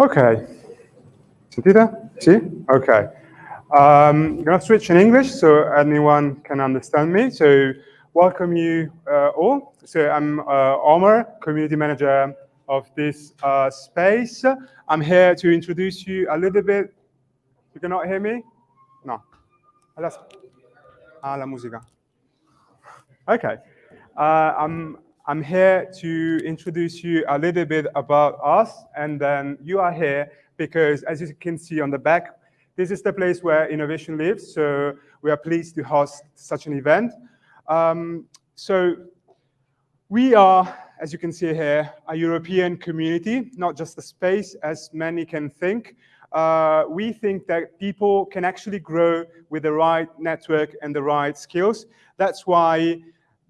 Okay. Sentite? See? Okay. Um, I'm going to switch in English so anyone can understand me. So welcome you uh, all. So I'm uh, Omar, community manager of this uh, space. I'm here to introduce you a little bit. You cannot hear me? No. Ah, la musica. Okay. Uh, I'm, I'm here to introduce you a little bit about us, and then you are here because, as you can see on the back, this is the place where innovation lives, so we are pleased to host such an event. Um, so we are, as you can see here, a European community, not just a space, as many can think. Uh, we think that people can actually grow with the right network and the right skills. That's why,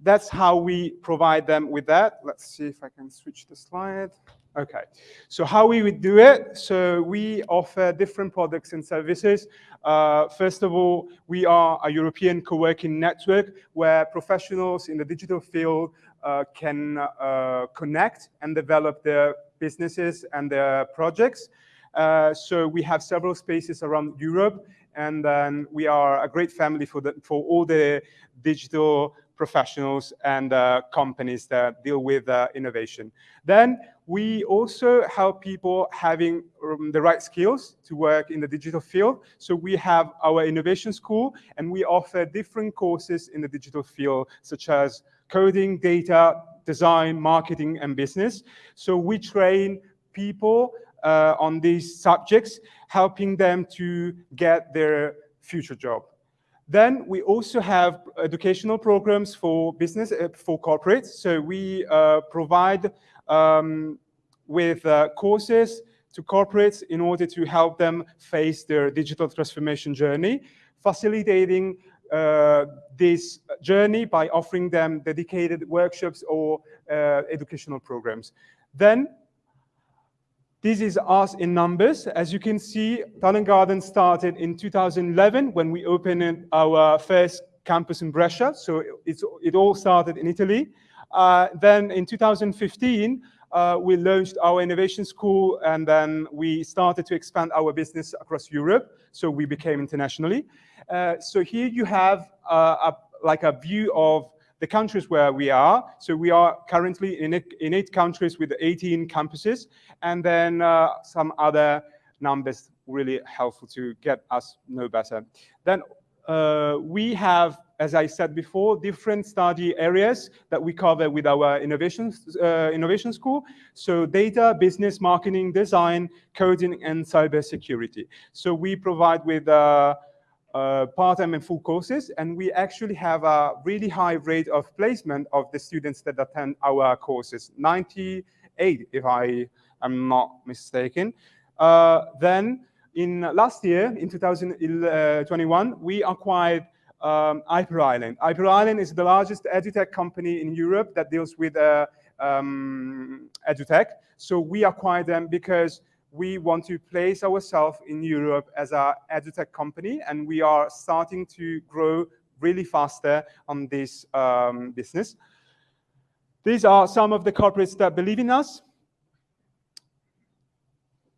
that's how we provide them with that. Let's see if I can switch the slide. Okay, so how we would do it? So we offer different products and services. Uh, first of all, we are a European co-working network where professionals in the digital field uh, can uh, connect and develop their businesses and their projects. Uh, so we have several spaces around Europe, and then we are a great family for, the, for all the digital professionals and uh, companies that deal with uh, innovation. Then we also help people having um, the right skills to work in the digital field. So we have our innovation school and we offer different courses in the digital field, such as coding, data, design, marketing, and business. So we train people uh, on these subjects, helping them to get their future job. Then we also have educational programs for business, uh, for corporates. So we uh, provide um, with uh, courses to corporates in order to help them face their digital transformation journey, facilitating uh, this journey by offering them dedicated workshops or uh, educational programs. Then, this is us in numbers. As you can see, Talent Garden started in 2011 when we opened our first campus in Brescia. So it all started in Italy. Uh, then in 2015, uh, we launched our innovation school and then we started to expand our business across Europe. So we became internationally. Uh, so here you have uh, a, like a view of the countries where we are. So we are currently in eight, in eight countries with 18 campuses and then uh, some other numbers really helpful to get us know better. Then uh, we have as I said before, different study areas that we cover with our innovation, uh, innovation school. So data, business, marketing, design, coding, and cybersecurity. So we provide with uh, uh, part-time and full courses, and we actually have a really high rate of placement of the students that attend our courses, 98 if I am not mistaken. Uh, then in last year, in 2021, we acquired um, Hyper Island. Hyper Island is the largest edutech company in Europe that deals with uh, um, edutech. So we acquired them because we want to place ourselves in Europe as an edutech company, and we are starting to grow really faster on this um, business. These are some of the corporates that believe in us.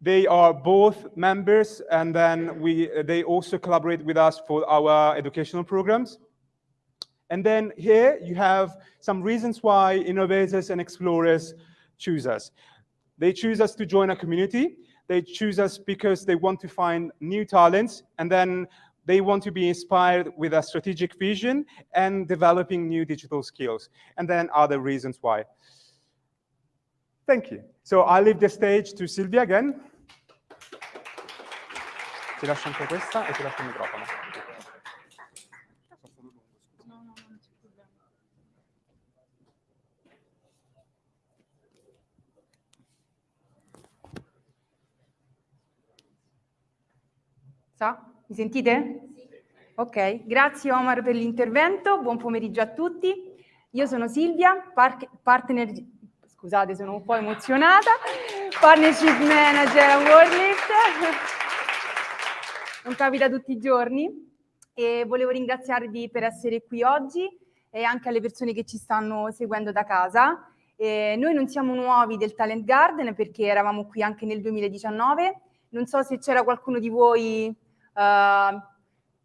They are both members, and then we, they also collaborate with us for our educational programs. And then here you have some reasons why innovators and explorers choose us. They choose us to join a community. They choose us because they want to find new talents, and then they want to be inspired with a strategic vision and developing new digital skills. And then other reasons why. Thank you. So I leave the stage to Silvia again. Ti lascio anche questa e ti lascio il microfono. Sa? Mi sentite? Ok, grazie Omar per l'intervento, buon pomeriggio a tutti. Io sono Silvia, partner scusate, sono un po' emozionata, Partnership Manager a Worldlift. Non capita tutti i giorni. e volevo ringraziarvi per essere qui oggi e anche alle persone che ci stanno seguendo da casa. Eh, noi non siamo nuovi del Talent Garden perché eravamo qui anche nel 2019. Non so se c'era qualcuno di voi uh,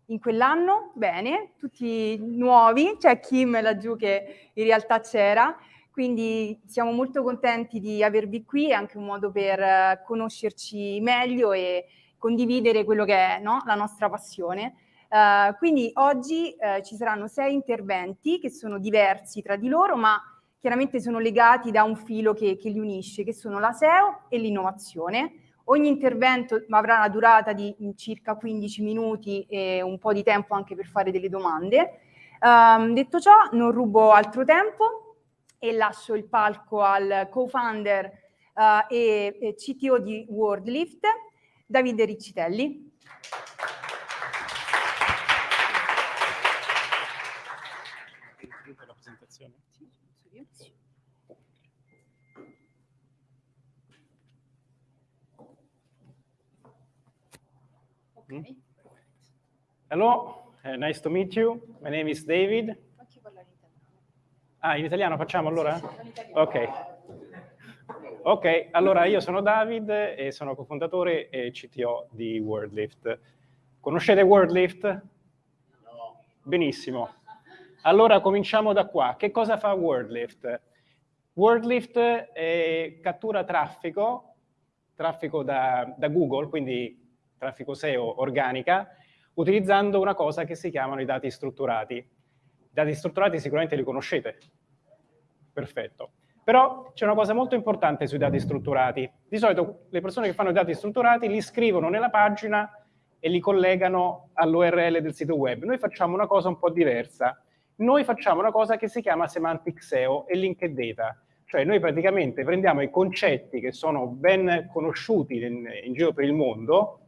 in quell'anno, bene, tutti nuovi, c'è Kim laggiù che in realtà c'era, quindi siamo molto contenti di avervi qui, è anche un modo per uh, conoscerci meglio e condividere quello che è no? la nostra passione. Uh, quindi oggi ci saranno sei interventi che sono diversi tra di loro, ma chiaramente sono legati da un filo che, che li unisce, che sono la SEO e l'innovazione. Ogni intervento avrà una durata di circa 15 minuti e un po' di tempo anche per fare delle domande. Um, detto ciò, non rubo altro tempo e lascio il palco al co-founder uh, e, e CTO di WordLift, Davide Riccitelli. Okay. Hello, uh, nice to meet you. My name is David. Ah, in italiano facciamo allora? Ok. Ok, allora io sono David e sono cofondatore e CTO di WordLift. Conoscete WordLift? No. Benissimo. Allora cominciamo da qua. Che cosa fa WordLift? WordLift eh, cattura traffico, traffico da, da Google, quindi traffico SEO organica, utilizzando una cosa che si chiamano i dati strutturati. I dati strutturati sicuramente li conoscete. Perfetto. Però c'è una cosa molto importante sui dati strutturati. Di solito le persone che fanno i dati strutturati li scrivono nella pagina e li collegano all'URL del sito web. Noi facciamo una cosa un po' diversa. Noi facciamo una cosa che si chiama Semantic SEO e Linked Data. Cioè noi praticamente prendiamo i concetti che sono ben conosciuti in, in giro per il mondo,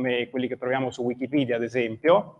come quelli che troviamo su Wikipedia ad esempio,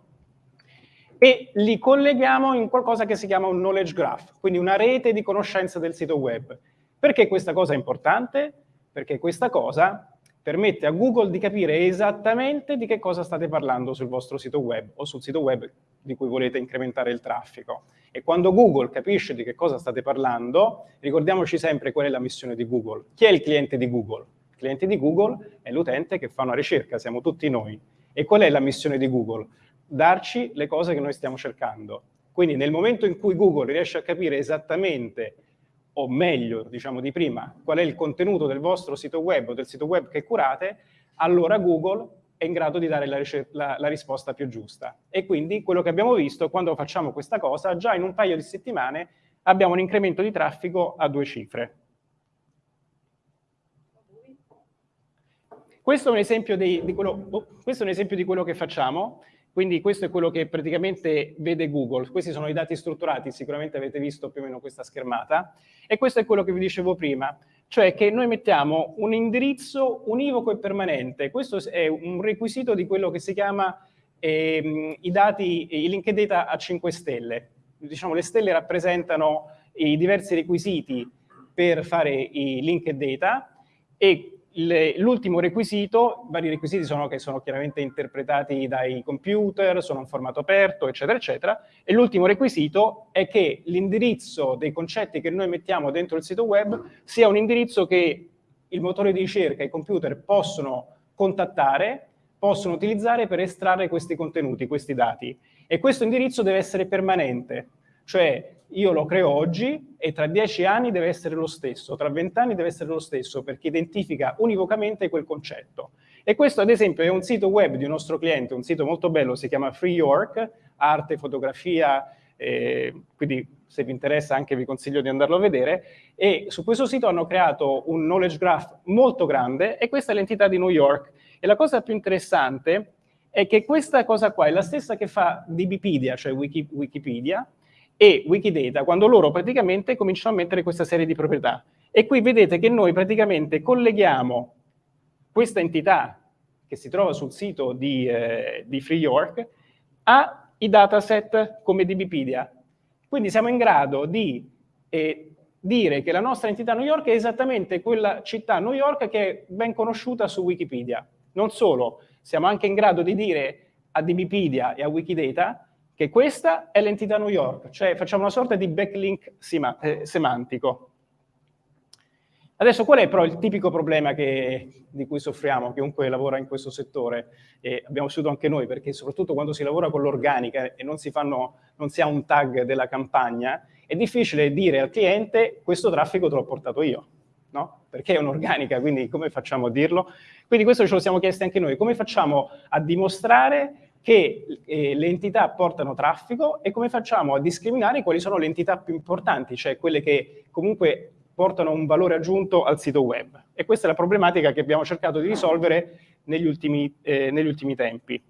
e li colleghiamo in qualcosa che si chiama un knowledge graph, quindi una rete di conoscenza del sito web. Perché questa cosa è importante? Perché questa cosa permette a Google di capire esattamente di che cosa state parlando sul vostro sito web o sul sito web di cui volete incrementare il traffico. E quando Google capisce di che cosa state parlando, ricordiamoci sempre qual è la missione di Google. Chi è il cliente di Google? Cliente di Google è l'utente che fa una ricerca, siamo tutti noi. E qual è la missione di Google? Darci le cose che noi stiamo cercando. Quindi nel momento in cui Google riesce a capire esattamente, o meglio, diciamo di prima, qual è il contenuto del vostro sito web o del sito web che curate, allora Google è in grado di dare la, la, la, risposta più giusta. E quindi quello che abbiamo visto, quando facciamo questa cosa, già in un paio di settimane abbiamo un incremento di traffico a due cifre. Questo è un esempio di, di, quello, oh, è un esempio di quello che facciamo, quindi questo è quello che praticamente vede Google. Questi sono i dati strutturati, sicuramente avete visto più o meno questa schermata, e questo è quello che vi dicevo prima, cioè che noi mettiamo un indirizzo univoco e permanente. Questo è un requisito di quello che si chiama eh, i dati, i linked data a 5 stelle. Diciamo, le stelle rappresentano i diversi requisiti per fare i linked data e L'ultimo requisito, vari requisiti sono che sono chiaramente interpretati dai computer, sono in formato aperto, eccetera, eccetera, e l'ultimo requisito è che l'indirizzo dei concetti che noi mettiamo dentro il sito web sia un indirizzo che il motore di ricerca e i computer possono contattare, possono utilizzare per estrarre questi contenuti, questi dati. E questo indirizzo deve essere permanente, cioè io lo creo oggi e tra dieci anni deve essere lo stesso, tra vent'anni deve essere lo stesso perché identifica univocamente quel concetto. E questo ad esempio è un sito web di un nostro cliente, un sito molto bello, si chiama Free York, arte, fotografia, eh, quindi se vi interessa anche vi consiglio di andarlo a vedere, e su questo sito hanno creato un knowledge graph molto grande e questa è l'entità di New York. E la cosa più interessante è che questa cosa qua è la stessa che fa DBpedia, cioè Wiki, Wikipedia, e Wikidata quando loro praticamente cominciano a mettere questa serie di proprietà. E qui vedete che noi praticamente colleghiamo questa entità che si trova sul sito di, eh, di Free York ai dataset come DBpedia. Quindi siamo in grado di eh, dire che la nostra entità New York è esattamente quella città New York che è ben conosciuta su Wikipedia. Non solo, siamo anche in grado di dire a DBpedia e a Wikidata che questa è l'entità New York, cioè facciamo una sorta di backlink eh, semantico. Adesso qual è però il tipico problema che, di cui soffriamo, chiunque lavora in questo settore, e abbiamo vissuto anche noi, perché soprattutto quando si lavora con l'organica e non si, fanno, non si ha un tag della campagna, è difficile dire al cliente questo traffico te l'ho portato io, no? Perché è un'organica, quindi come facciamo a dirlo? Quindi questo ce lo siamo chiesti anche noi, come facciamo a dimostrare che eh, le entità portano traffico e come facciamo a discriminare quali sono le entità più importanti, cioè quelle che comunque portano un valore aggiunto al sito web. E questa è la problematica che abbiamo cercato di risolvere negli ultimi, eh, negli ultimi tempi.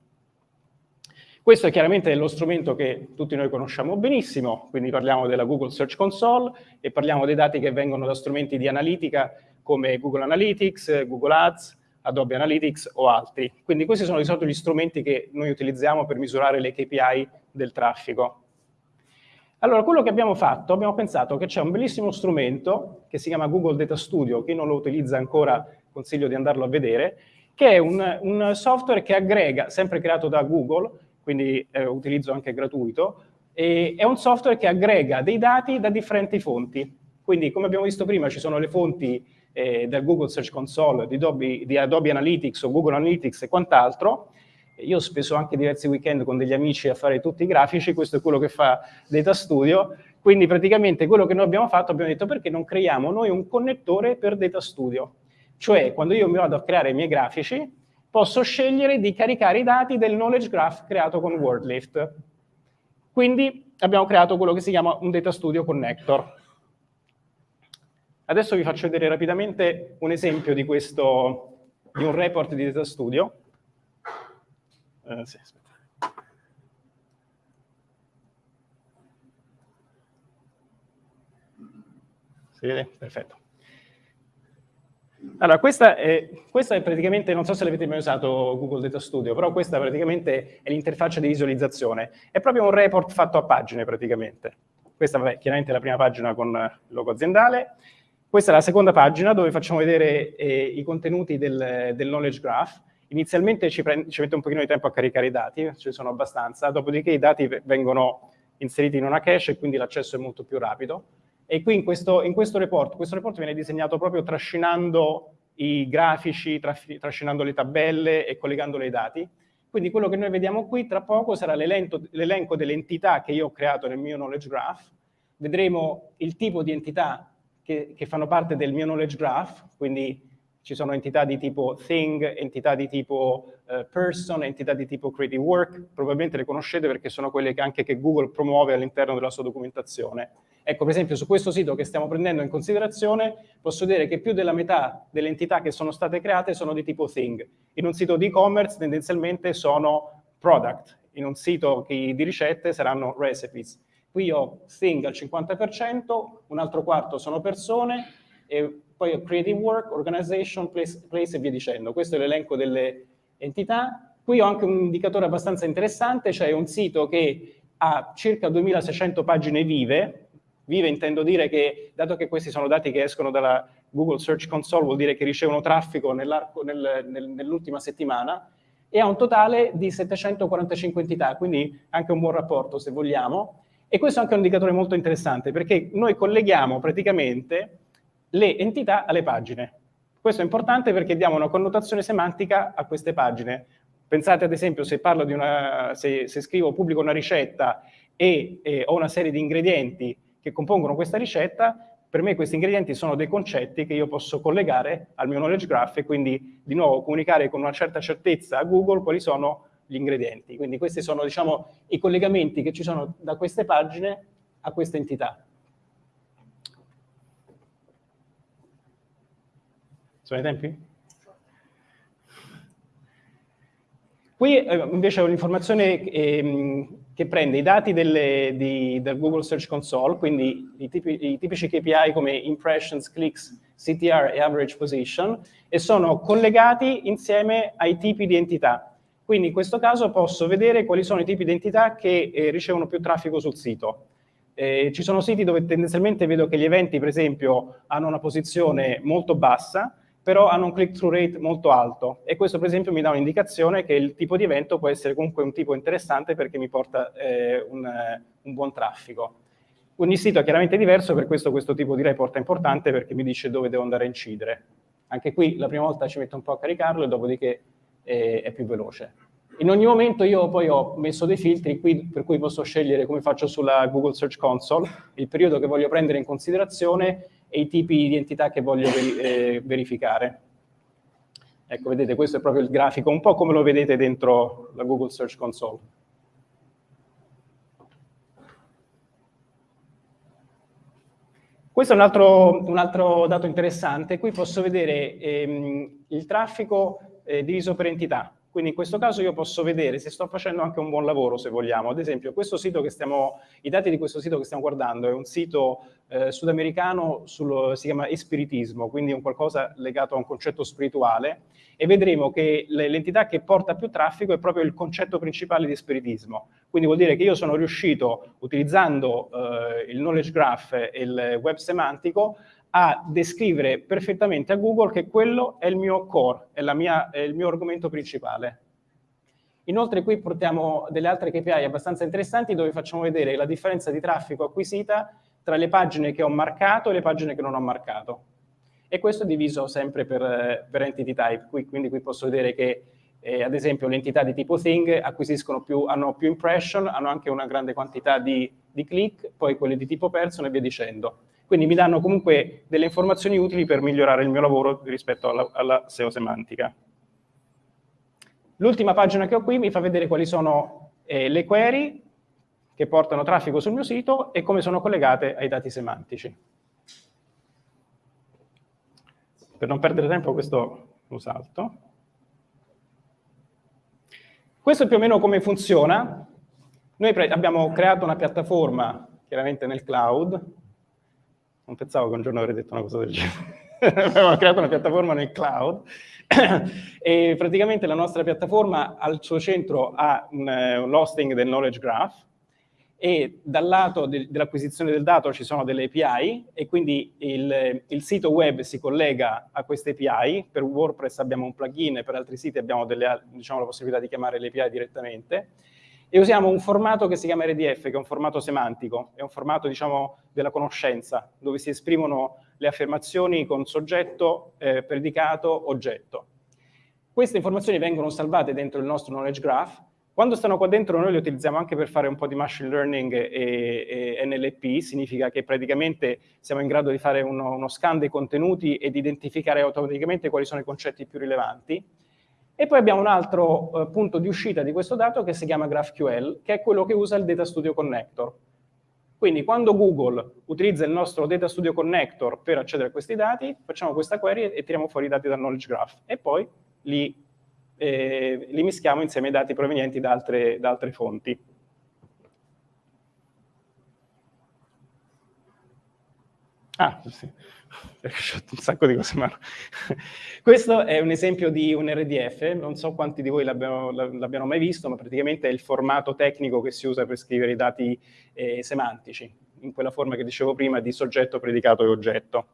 Questo è chiaramente lo strumento che tutti noi conosciamo benissimo, quindi parliamo della Google Search Console e parliamo dei dati che vengono da strumenti di analitica come Google Analytics, Google Ads, Adobe Analytics o altri. Quindi questi sono di solito gli strumenti che noi utilizziamo per misurare le KPI del traffico. Allora, quello che abbiamo fatto, abbiamo pensato che c'è un bellissimo strumento che si chiama Google Data Studio, chi non lo utilizza ancora consiglio di andarlo a vedere, che è un, un software che aggrega, sempre creato da Google, quindi eh, utilizzo anche gratuito, e è un software che aggrega dei dati da differenti fonti. Quindi, come abbiamo visto prima, ci sono le fonti eh, del Google Search Console, di Adobe, di Adobe Analytics o Google Analytics e quant'altro, io spesso anche diversi weekend con degli amici a fare tutti i grafici, questo è quello che fa Data Studio, quindi praticamente quello che noi abbiamo fatto, abbiamo detto perché non creiamo noi un connettore per Data Studio? Cioè, quando io mi vado a creare i miei grafici, posso scegliere di caricare i dati del knowledge graph creato con WordLift. Quindi abbiamo creato quello che si chiama un Data Studio Connector. Adesso vi faccio vedere rapidamente un esempio di, questo, di un report di Data Studio. Uh, sì, Si vede? Perfetto. Allora, questa è, questa è, praticamente, non so se l'avete mai usato Google Data Studio, però questa praticamente è l'interfaccia di visualizzazione. È proprio un report fatto a pagine, praticamente. Questa, vabbè, chiaramente è la prima pagina con il logo aziendale. Questa è la seconda pagina dove facciamo vedere eh, i contenuti del, del knowledge graph Inizialmente ci, ci, mette un pochino di tempo a caricare i dati, ci sono abbastanza, dopodiché i dati vengono inseriti in una cache e quindi l'accesso è molto più rapido. E qui in questo, in questo report, questo report viene disegnato proprio trascinando i grafici, trascinando le tabelle e collegandole ai dati. Quindi quello che noi vediamo qui tra poco sarà l'elenco delle entità che io ho creato nel mio knowledge graph. Vedremo il tipo di entità che, che fanno parte del mio knowledge graph, quindi ci sono entità di tipo thing, entità di tipo uh, person, entità di tipo creative work, probabilmente le conoscete perché sono quelle che anche che Google promuove all'interno della sua documentazione. Ecco, per esempio, su questo sito che stiamo prendendo in considerazione, posso dire che più della metà delle entità che sono state create sono di tipo thing. In un sito di e-commerce tendenzialmente sono product, in un sito di ricette saranno recipes. Qui ho thing al 50%, un altro quarto sono persone, e poi ho creative work, organization, place, place e via dicendo. Questo è l'elenco delle entità. Qui ho anche un indicatore abbastanza interessante, cioè un sito che ha circa 2600 pagine vive, vive intendo dire che, dato che questi sono dati che escono dalla Google Search Console, vuol dire che ricevono traffico nel, nel, nell'ultima settimana, e ha un totale di 745 entità, quindi anche un buon rapporto se vogliamo. E questo è anche un indicatore molto interessante, perché noi colleghiamo praticamente le entità alle pagine. Questo è importante perché diamo una connotazione semantica a queste pagine. Pensate ad esempio se una, se, se scrivo, pubblico una ricetta e, e ho una serie di ingredienti che compongono questa ricetta, per me questi ingredienti sono dei concetti che io posso collegare al mio knowledge graph e quindi di nuovo comunicare con una certa certezza a Google quali sono gli ingredienti. Quindi questi sono diciamo, i collegamenti che ci sono da queste pagine a queste entità. Sono i tempi? Qui eh, invece ho un'informazione eh, che prende i dati delle, di, del Google Search Console, quindi i, tipi, i, tipici KPI come impressions, clicks, CTR e average position, e sono collegati insieme ai tipi di entità. Quindi in questo caso posso vedere quali sono i tipi di entità che eh, ricevono più traffico sul sito. Eh, ci sono siti dove tendenzialmente vedo che gli eventi, per esempio, hanno una posizione molto bassa, però hanno un click-through rate molto alto e questo per esempio mi dà un'indicazione che il tipo di evento può essere comunque un tipo interessante perché mi porta eh, un, un buon traffico. Ogni sito è chiaramente diverso, per questo questo tipo di report è importante perché mi dice dove devo andare a incidere. Anche qui la prima volta ci metto un po' a caricarlo e dopodiché eh, è più veloce. In ogni momento io poi ho messo dei filtri qui per cui posso scegliere come faccio sulla Google Search Console, il periodo che voglio prendere in considerazione e i tipi di entità che voglio eh, verificare. Ecco, vedete, questo è proprio il grafico, un po' come lo vedete dentro la Google Search Console. Questo è un altro, un altro dato interessante. Qui posso vedere ehm, il traffico eh, diviso per entità. Quindi in questo caso io posso vedere se sto facendo anche un buon lavoro, se vogliamo. Ad esempio, stiamo, i dati di questo sito che stiamo guardando è un sito eh, sudamericano, sul, si chiama espiritismo, quindi un qualcosa legato a un concetto spirituale, e vedremo che l'entità che porta più traffico è proprio il concetto principale di spiritismo. Quindi vuol dire che io sono riuscito, utilizzando eh, il knowledge graph e il web semantico, a descrivere perfettamente a Google che quello è il mio core, è, mia, è il mio argomento principale. Inoltre qui portiamo delle altre KPI abbastanza interessanti dove facciamo vedere la differenza di traffico acquisita tra le pagine che ho marcato e le pagine che non ho marcato. E questo è diviso sempre per, per entity type, qui, quindi qui posso vedere che eh, ad esempio le entità di tipo thing acquisiscono più, hanno più impression, hanno anche una grande quantità di, di click, poi quelle di tipo person e via dicendo. Quindi mi danno comunque delle informazioni utili per migliorare il mio lavoro rispetto alla, alla SEO semantica. L'ultima pagina che ho qui mi fa vedere quali sono eh, le query che portano traffico sul mio sito e come sono collegate ai dati semantici. Per non perdere tempo questo lo salto. Questo è più o meno come funziona. Noi abbiamo creato una piattaforma, chiaramente nel cloud, non pensavo che un giorno avrei detto una cosa del genere. Abbiamo creato una piattaforma nel cloud e praticamente la nostra piattaforma al suo centro ha un, un hosting del knowledge graph e dal lato de, dell'acquisizione del dato ci sono delle API e quindi il, il, sito web si collega a queste API, per WordPress abbiamo un plugin per altri siti abbiamo delle, diciamo, la possibilità di chiamare le API direttamente e usiamo un formato che si chiama RDF, che è un formato semantico, è un formato diciamo, della conoscenza, dove si esprimono le affermazioni con soggetto, eh, predicato, oggetto. Queste informazioni vengono salvate dentro il nostro knowledge graph, quando stanno qua dentro noi le utilizziamo anche per fare un po' di machine learning e, e NLP, significa che praticamente siamo in grado di fare uno, uno scan dei contenuti e di identificare automaticamente quali sono i concetti più rilevanti, e poi abbiamo un altro eh, punto di uscita di questo dato che si chiama GraphQL, che è quello che usa il Data Studio Connector. Quindi quando Google utilizza il nostro Data Studio Connector per accedere a questi dati, facciamo questa query e tiriamo fuori i dati dal Knowledge Graph e poi li, eh, li mischiamo insieme ai dati provenienti da altre, da altre fonti. Ah, sì un sacco di cose mano. Questo è un esempio di un RDF, non so quanti di voi l'abbiano mai visto, ma praticamente è il formato tecnico che si usa per scrivere i dati eh, semantici, in quella forma che dicevo prima di soggetto, predicato e oggetto.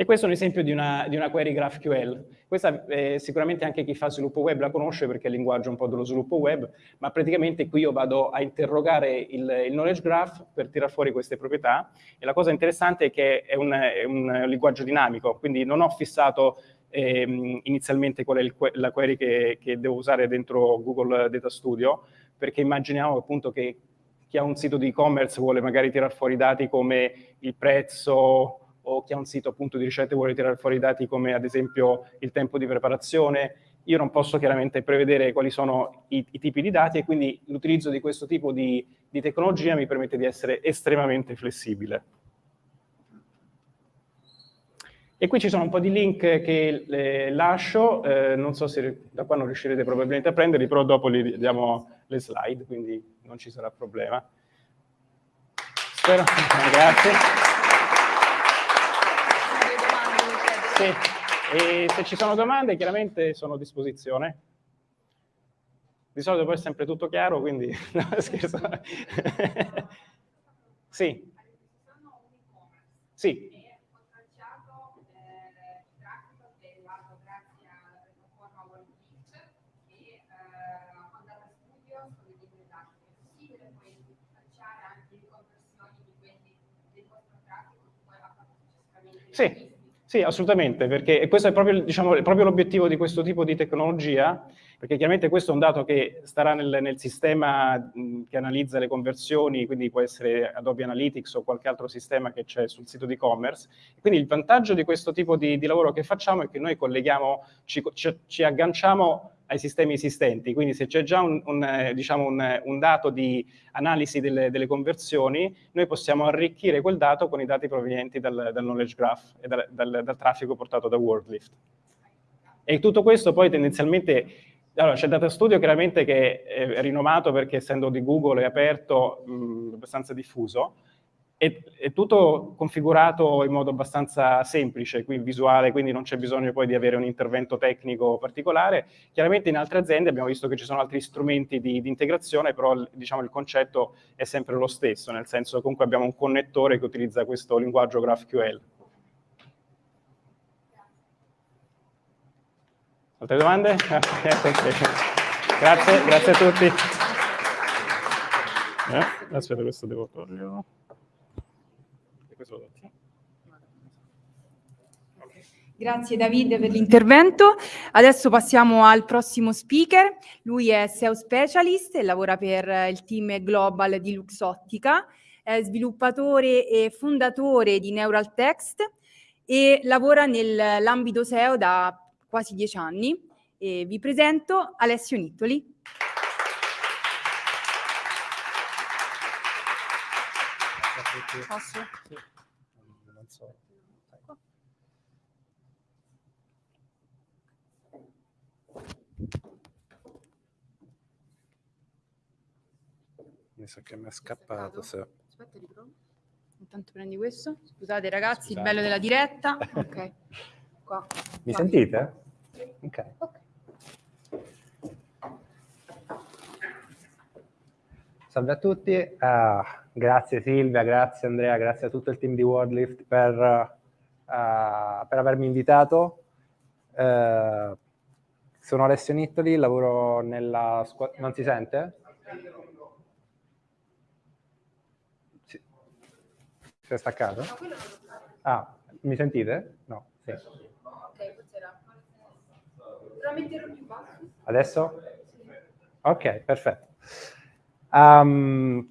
E questo è un esempio di una, di una query GraphQL. Questa eh, sicuramente anche chi fa sviluppo web la conosce perché è il linguaggio un po' dello sviluppo web, ma praticamente qui io vado a interrogare il, il knowledge graph per tirare fuori queste proprietà e la cosa interessante è che è un, è un linguaggio dinamico, quindi non ho fissato eh, inizialmente qual è il, la query che, che devo usare dentro Google Data Studio, perché immaginiamo appunto che chi ha un sito di e-commerce vuole magari tirare fuori dati come il prezzo, o chi ha un sito appunto di ricette vuole tirare fuori dati come ad esempio il tempo di preparazione, io non posso chiaramente prevedere quali sono i, i tipi di dati e quindi l'utilizzo di questo tipo di, di tecnologia mi permette di essere estremamente flessibile. E qui ci sono un po' di link che eh, lascio, eh, non so se da qua non riuscirete probabilmente a prenderli, però dopo li diamo le slide, quindi non ci sarà problema. Spero. Grazie. se, e se ci sono domande chiaramente sono a disposizione. Di solito poi è sempre tutto chiaro, quindi no, scherzo. sì. Sì. Sì, sì, assolutamente, perché questo è proprio, diciamo, l'obiettivo di questo tipo di tecnologia, perché chiaramente questo è un dato che starà nel, nel sistema mh, che analizza le conversioni, quindi può essere Adobe Analytics o qualche altro sistema che c'è sul sito di e-commerce. Quindi il vantaggio di questo tipo di, di, lavoro che facciamo è che noi colleghiamo, ci, ci, ci agganciamo ai sistemi esistenti, quindi se c'è già un, un, eh, diciamo un, un, dato di analisi delle, delle, conversioni, noi possiamo arricchire quel dato con i dati provenienti dal, dal knowledge graph e dal, dal, dal, traffico portato da WordLift. E tutto questo poi tendenzialmente, allora c'è Data Studio chiaramente che è rinomato perché essendo di Google è aperto, mh, abbastanza diffuso, è, è, tutto configurato in modo abbastanza semplice, qui visuale, quindi non c'è bisogno poi di avere un intervento tecnico particolare. Chiaramente in altre aziende abbiamo visto che ci sono altri strumenti di, di integrazione, però diciamo, il concetto è sempre lo stesso, nel senso che comunque abbiamo un connettore che utilizza questo linguaggio GraphQL. Altre domande? grazie, grazie a tutti. Eh, aspetta, questo devo toglierlo Grazie Davide per l'intervento. Adesso passiamo al prossimo speaker. Lui è SEO Specialist e lavora per il team global di Luxottica. È sviluppatore e fondatore di Neural Text e lavora nell'ambito SEO da quasi dieci anni. E vi presento Alessio Nittoli. Posso? Non so. Mi sa che mi è scappato. Se... Aspetta, riprovo. Intanto prendi questo. Scusate ragazzi, Scusate. il bello della diretta. Ok. Qua. Mi Qua. sentite? Ok. okay. Salve a tutti, uh, grazie Silvia, grazie Andrea, grazie a tutto il team di WordLift per, uh, per avermi invitato. Uh, sono Alessio Nittoli, lavoro nella squadra... Non si sente? Si, si è staccato? Ah, mi sentite? No. Sì. Adesso? Ok, perfetto. Um,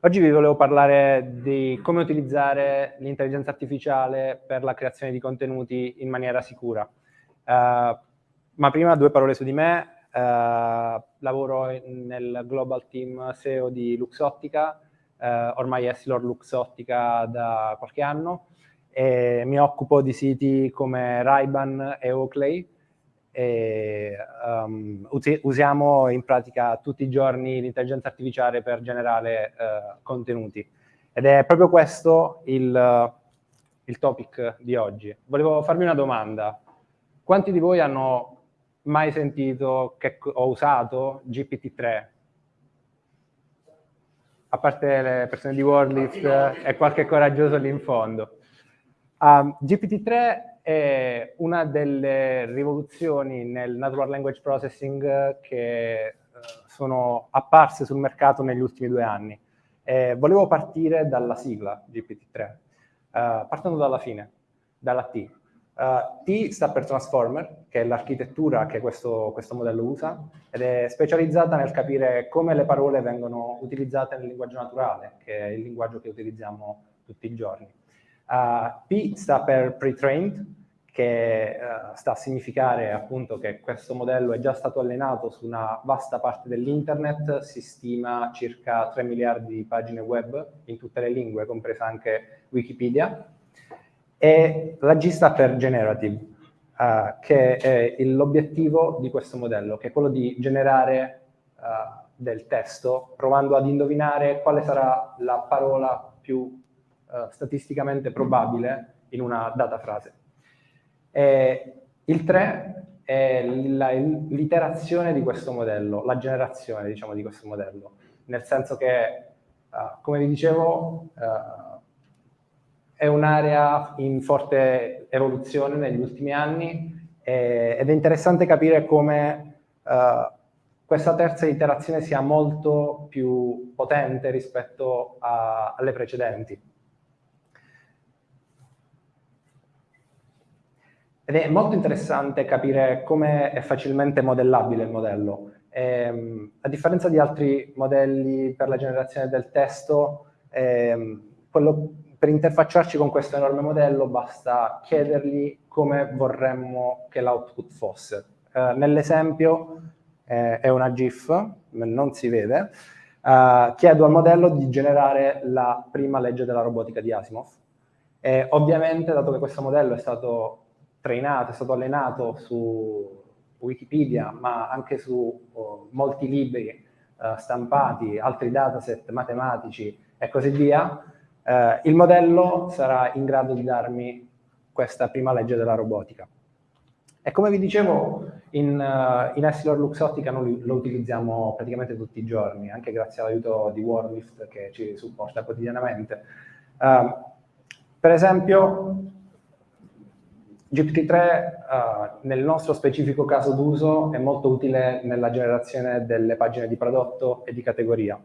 oggi vi volevo parlare di come utilizzare l'intelligenza artificiale per la creazione di contenuti in maniera sicura. Uh, ma prima due parole su di me. Uh, lavoro nel global team SEO di Luxottica, uh, ormai è Silor Luxottica da qualche anno, e mi occupo di siti come Ray-Ban e Oakley, e um, usiamo in pratica tutti i giorni l'intelligenza artificiale per generare uh, contenuti. Ed è proprio questo il, il topic di oggi. Volevo farvi una domanda. Quanti di voi hanno mai sentito che ho usato GPT-3? A parte le persone di WordList e qualche coraggioso lì in fondo. Um, GPT-3 è una delle rivoluzioni nel natural language processing che uh, sono apparse sul mercato negli ultimi due anni. E volevo partire dalla sigla GPT-3, uh, eh, partendo dalla fine, dalla T. Uh, T sta per Transformer, che è l'architettura che questo, questo, modello usa, ed è specializzata nel capire come le parole vengono utilizzate nel linguaggio naturale, che è il linguaggio che utilizziamo tutti i giorni. Uh, P sta per pre-trained, che uh, sta a significare appunto che questo modello è già stato allenato su una vasta parte dell'internet, si stima circa 3 miliardi di pagine web in tutte le lingue, compresa anche Wikipedia, e la G sta per generative, uh, che è l'obiettivo di questo modello, che è quello di generare uh, del testo, provando ad indovinare quale sarà la parola più uh, statisticamente probabile in una data frase. E il 3 è l'iterazione di questo modello, la generazione diciamo, di questo modello, nel senso che, uh, come vi dicevo, uh, è un'area in forte evoluzione negli ultimi anni e, ed è interessante capire come uh, questa terza iterazione sia molto più potente rispetto a, alle precedenti. Ed è molto interessante capire come è facilmente modellabile il modello. Ehm, a differenza di altri modelli per la generazione del testo, ehm, quello, per interfacciarci con questo enorme modello basta chiedergli come vorremmo che l'output fosse. Eh, Nell'esempio eh, è una GIF, non si vede, eh, chiedo al modello di generare la prima legge della robotica di Asimov. E ovviamente, dato che questo modello è stato trainato, è stato allenato su Wikipedia, ma anche su oh, molti libri uh, stampati, altri dataset matematici e così via, uh, il modello sarà in grado di darmi questa prima legge della robotica. E come vi dicevo, in, uh, in Essilor Luxottica noi lo utilizziamo praticamente tutti i giorni, anche grazie all'aiuto di Warlift che ci supporta quotidianamente. Uh, per esempio, GPT-3 uh, nel nostro specifico caso d'uso è molto utile nella generazione delle pagine di prodotto e di categoria.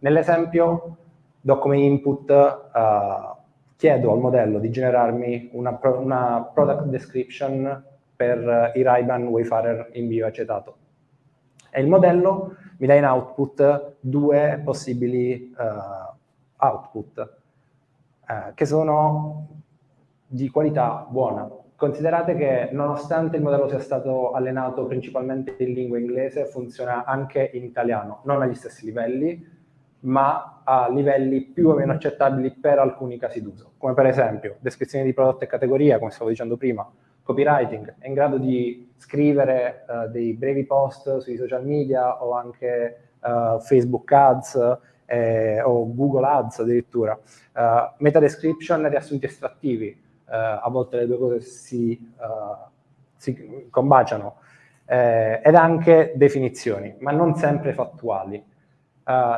Nell'esempio do come input, uh, chiedo al modello di generarmi una, una, product description per i Ray-Ban Wayfarer in bioacetato. E il modello mi dà in output due possibili uh, output, che sono di qualità buona, Considerate che nonostante il modello sia stato allenato principalmente in lingua inglese, funziona anche in italiano, non agli stessi livelli, ma a livelli più o meno accettabili per alcuni casi d'uso, come per esempio descrizione di prodotto e categoria, come stavo dicendo prima, copywriting, è in grado di scrivere uh, dei brevi post sui social media o anche uh, Facebook Ads eh, o Google Ads addirittura, uh, meta description, riassunti estrattivi, eh, a volte le due cose si, eh, si combaciano, eh, ed anche definizioni, ma non sempre fattuali.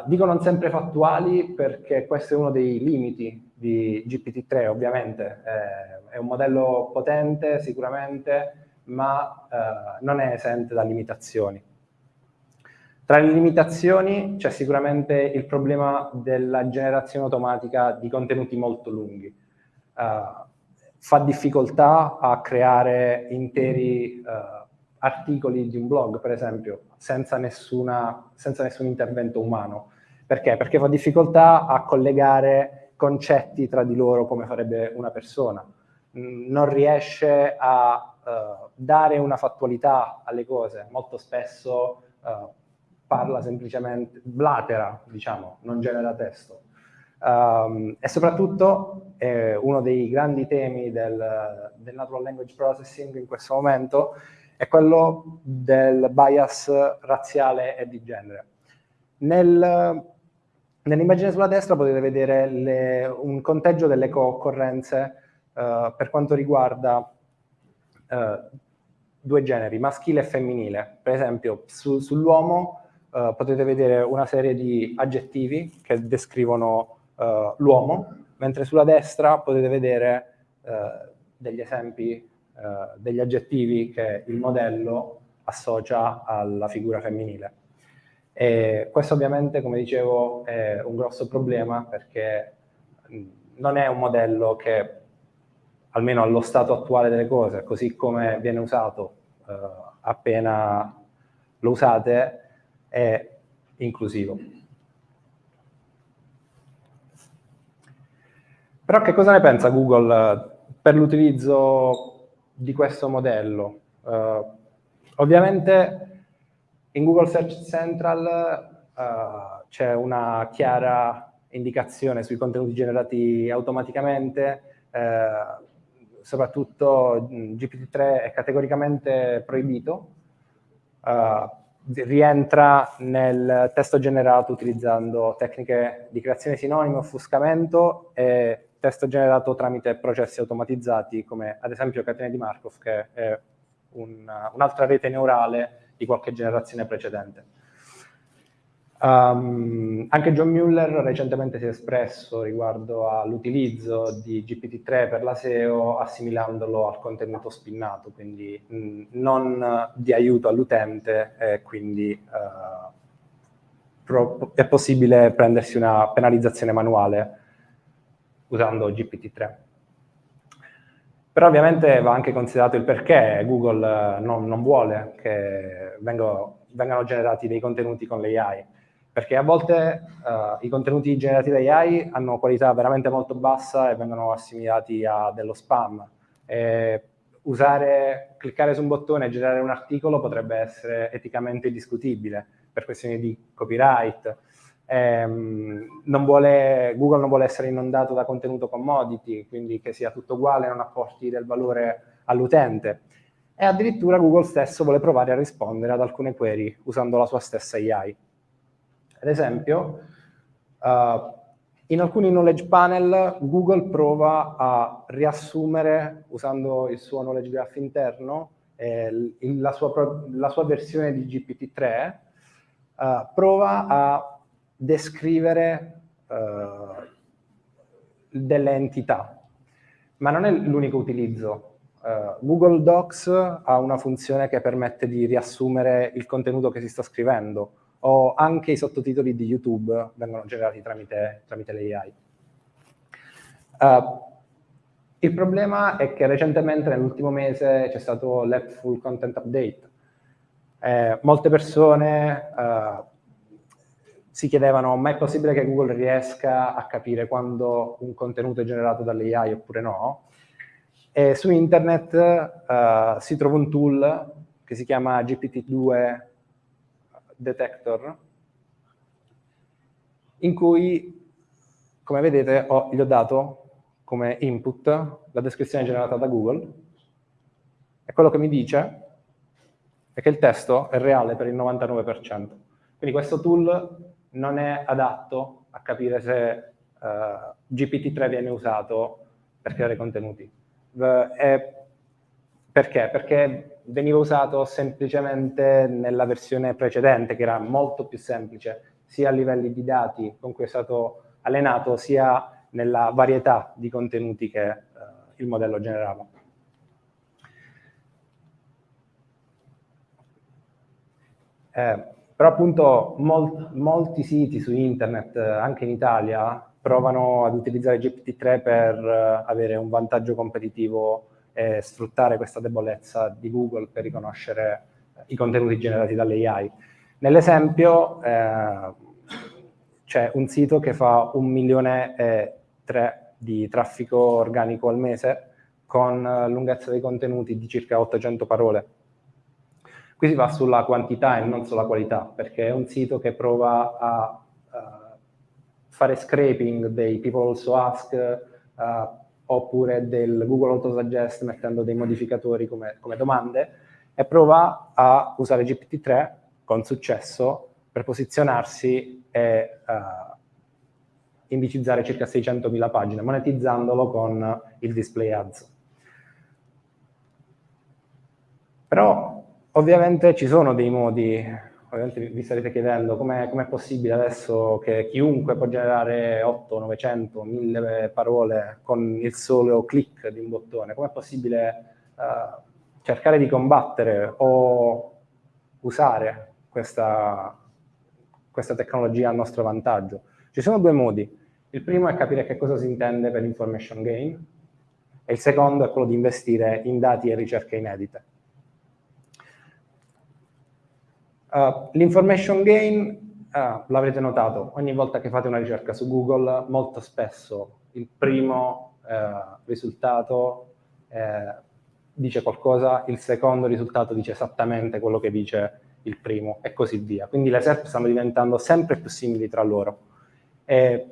dico non sempre fattuali perché questo è uno dei limiti di GPT-3, ovviamente. è un modello potente, sicuramente, ma non è esente da limitazioni. Tra le limitazioni c'è sicuramente il problema della generazione automatica di contenuti molto lunghi. Uh, fa difficoltà a creare interi uh, articoli di un blog, per esempio, senza, nessuna, senza nessun intervento umano. Perché? Perché fa difficoltà a collegare concetti tra di loro come farebbe una persona. Non riesce a uh, dare una fattualità alle cose. Molto spesso uh, parla semplicemente, blatera, diciamo, non genera testo. Um, e soprattutto eh, uno dei grandi temi del, del, Natural Language Processing in questo momento è quello del bias razziale e di genere. Nel, Nell'immagine sulla destra potete vedere le, un conteggio delle co-occorrenze uh, per quanto riguarda uh, due generi, maschile e femminile. Per esempio, su, sull'uomo uh, potete vedere una serie di aggettivi che descrivono uh, l'uomo, mentre sulla destra potete vedere uh, degli esempi, uh, degli aggettivi che il modello associa alla figura femminile. E questo ovviamente, come dicevo, è un grosso problema perché non è un modello che, almeno allo stato attuale delle cose, così come viene usato appena lo usate, è inclusivo. Però che cosa ne pensa Google eh, per l'utilizzo di questo modello? Uh, ovviamente in Google Search Central uh, c'è una chiara indicazione sui contenuti generati automaticamente, uh, soprattutto GPT-3 è categoricamente proibito, rientra nel testo generato utilizzando tecniche di creazione sinonimo, offuscamento e testo generato tramite processi automatizzati come ad esempio catene di Markov che è un'altra rete neurale di qualche generazione precedente. Um, anche John Mueller recentemente si è espresso riguardo all'utilizzo di GPT-3 per la SEO assimilandolo al contenuto spinnato, quindi mh, non di aiuto all'utente e quindi uh, è possibile prendersi una penalizzazione manuale usando GPT-3. Però ovviamente va anche considerato il perché Google non, non vuole che vengano, vengano, generati dei contenuti con l'AI. Perché a volte uh, i contenuti generati da AI hanno qualità veramente molto bassa e vengono assimilati a dello spam. E usare, cliccare su un bottone e generare un articolo potrebbe essere eticamente discutibile per questioni di copyright. Ehm, non vuole, Google non vuole essere inondato da contenuto commodity, quindi che sia tutto uguale, non apporti del valore all'utente. E addirittura Google stesso vuole provare a rispondere ad alcune query usando la sua stessa AI. Ad esempio, uh, in alcuni knowledge panel Google prova a riassumere, usando il suo knowledge graph interno, eh, la, sua, la, sua, versione di GPT-3, uh, eh, prova a descrivere uh, delle entità, ma non è l'unico utilizzo. Uh, Google Docs ha una funzione che permette di riassumere il contenuto che si sta scrivendo, o anche i sottotitoli di YouTube vengono generati tramite, tramite l'AI. Uh, il problema è che recentemente, nell'ultimo mese, c'è stato l'App Content Update. Eh, molte persone uh, si chiedevano ma è possibile che Google riesca a capire quando un contenuto è generato dall'AI oppure no? E su internet uh, si trova un tool che si chiama GPT-2 Detector, in cui, come vedete, ho, gli ho dato come input la descrizione generata da Google e quello che mi dice è che il testo è reale per il 99%. Quindi questo tool non è adatto a capire se uh, eh, GPT-3 viene usato per creare contenuti. Uh, perché? Perché veniva usato semplicemente nella versione precedente, che era molto più semplice, sia a livelli di dati con cui è stato allenato, sia nella varietà di contenuti che uh, il modello generava. Eh, però appunto molt, molti siti su internet, anche in Italia, provano ad utilizzare GPT-3 per uh, avere un vantaggio competitivo e sfruttare questa debolezza di Google per riconoscere i contenuti generati dall'AI. Nell'esempio eh, c'è un sito che fa un milione e tre di traffico organico al mese con lunghezza dei contenuti di circa 800 parole Qui si va sulla quantità e non sulla qualità, perché è un sito che prova a uh, fare scraping dei people also ask uh, oppure del Google Autosuggest mettendo dei modificatori come, come domande e prova a usare GPT-3 con successo per posizionarsi e uh, indicizzare circa 600.000 pagine, monetizzandolo con il display ads. Però Ovviamente ci sono dei modi, ovviamente vi starete chiedendo com'è com possibile adesso che chiunque può generare 8, 900, 1000 parole con il solo click di un bottone, com'è possibile uh, cercare di combattere o usare questa, questa tecnologia a nostro vantaggio? Ci sono due modi. Il primo è capire che cosa si intende per information gain e il secondo è quello di investire in dati e ricerche inedite. Uh, L'information gain, uh, l'avrete notato, ogni volta che fate una ricerca su Google, molto spesso il primo uh, risultato dice qualcosa, il secondo risultato dice esattamente quello che dice il primo e così via. Quindi le SERP stanno diventando sempre più simili tra loro. E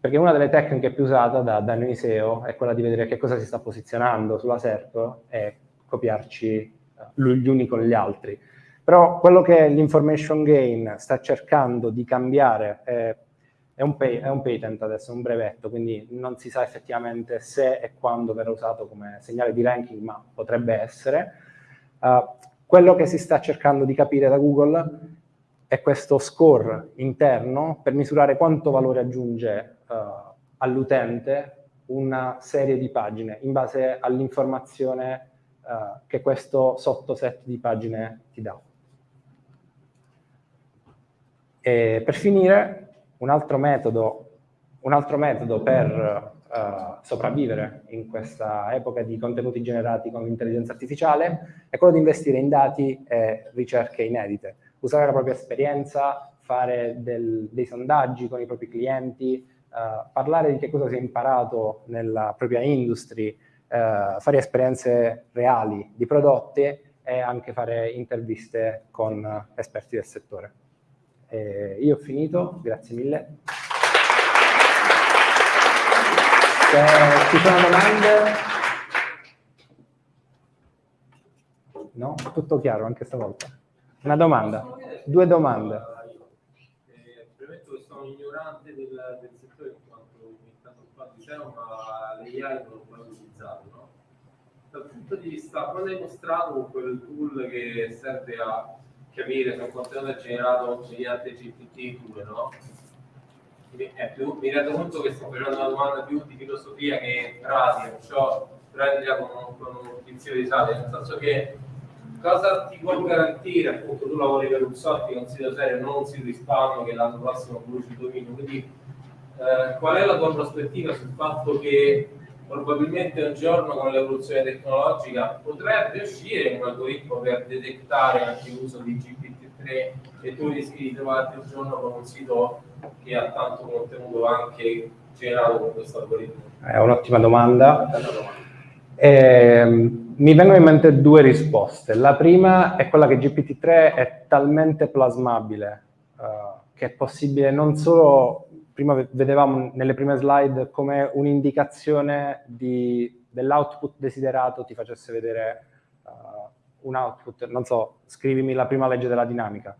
perché una delle tecniche più usate da, da noi SEO è quella di vedere che cosa si sta posizionando sulla SERP e copiarci gli uni con gli altri. Però quello che l'information gain sta cercando di cambiare è, è, un pay, è, un patent adesso, è un brevetto, quindi non si sa effettivamente se e quando verrà usato come segnale di ranking, ma potrebbe essere. Uh, quello che si sta cercando di capire da Google è questo score interno per misurare quanto valore aggiunge uh, all'utente una serie di pagine in base all'informazione uh, che questo sottoset di pagine ti dà. E per finire, un altro metodo, un altro metodo per uh, sopravvivere in questa epoca di contenuti generati con l'intelligenza artificiale è quello di investire in dati e ricerche inedite, usare la propria esperienza, fare del, dei sondaggi con i propri clienti, uh, parlare di che cosa si è imparato nella propria industry, uh, fare esperienze reali di prodotti e anche fare interviste con esperti del settore. E io ho finito, grazie mille. Se ci sono domande? No? Tutto chiaro anche stavolta. Una domanda? Due domande. Eh, premetto sono ignorante del, settore in quanto ogni tanto fa diciamo, ma l'AI non l'ho mai utilizzato, no? Dal punto di vista, quando hai mostrato quel tool che serve a capire se un contenuto è generato mediante GPT-2, no? eh, più, mi rendo conto che sto facendo una domanda più di filosofia che pratica, perciò prendila con, con un pizzico di sale, nel senso che cosa ti può garantire, appunto tu lavori per un software, un sito serio, non un sito di spam che l'anno prossimo produce il dominio, quindi eh, qual è la tua prospettiva sul fatto che probabilmente un giorno con l'evoluzione tecnologica potrebbe uscire un algoritmo per detectare anche l'uso di GPT-3 e tu rischi di trovarti un giorno con un sito che ha tanto contenuto anche generato con questo algoritmo? È un'ottima domanda. Eh, mi vengono in mente due risposte. La prima è quella che GPT-3 è talmente plasmabile uh, che è possibile non solo, prima vedevamo nelle prime slide come un'indicazione dell'output desiderato ti facesse vedere uh, un output, non so, scrivimi la prima legge della dinamica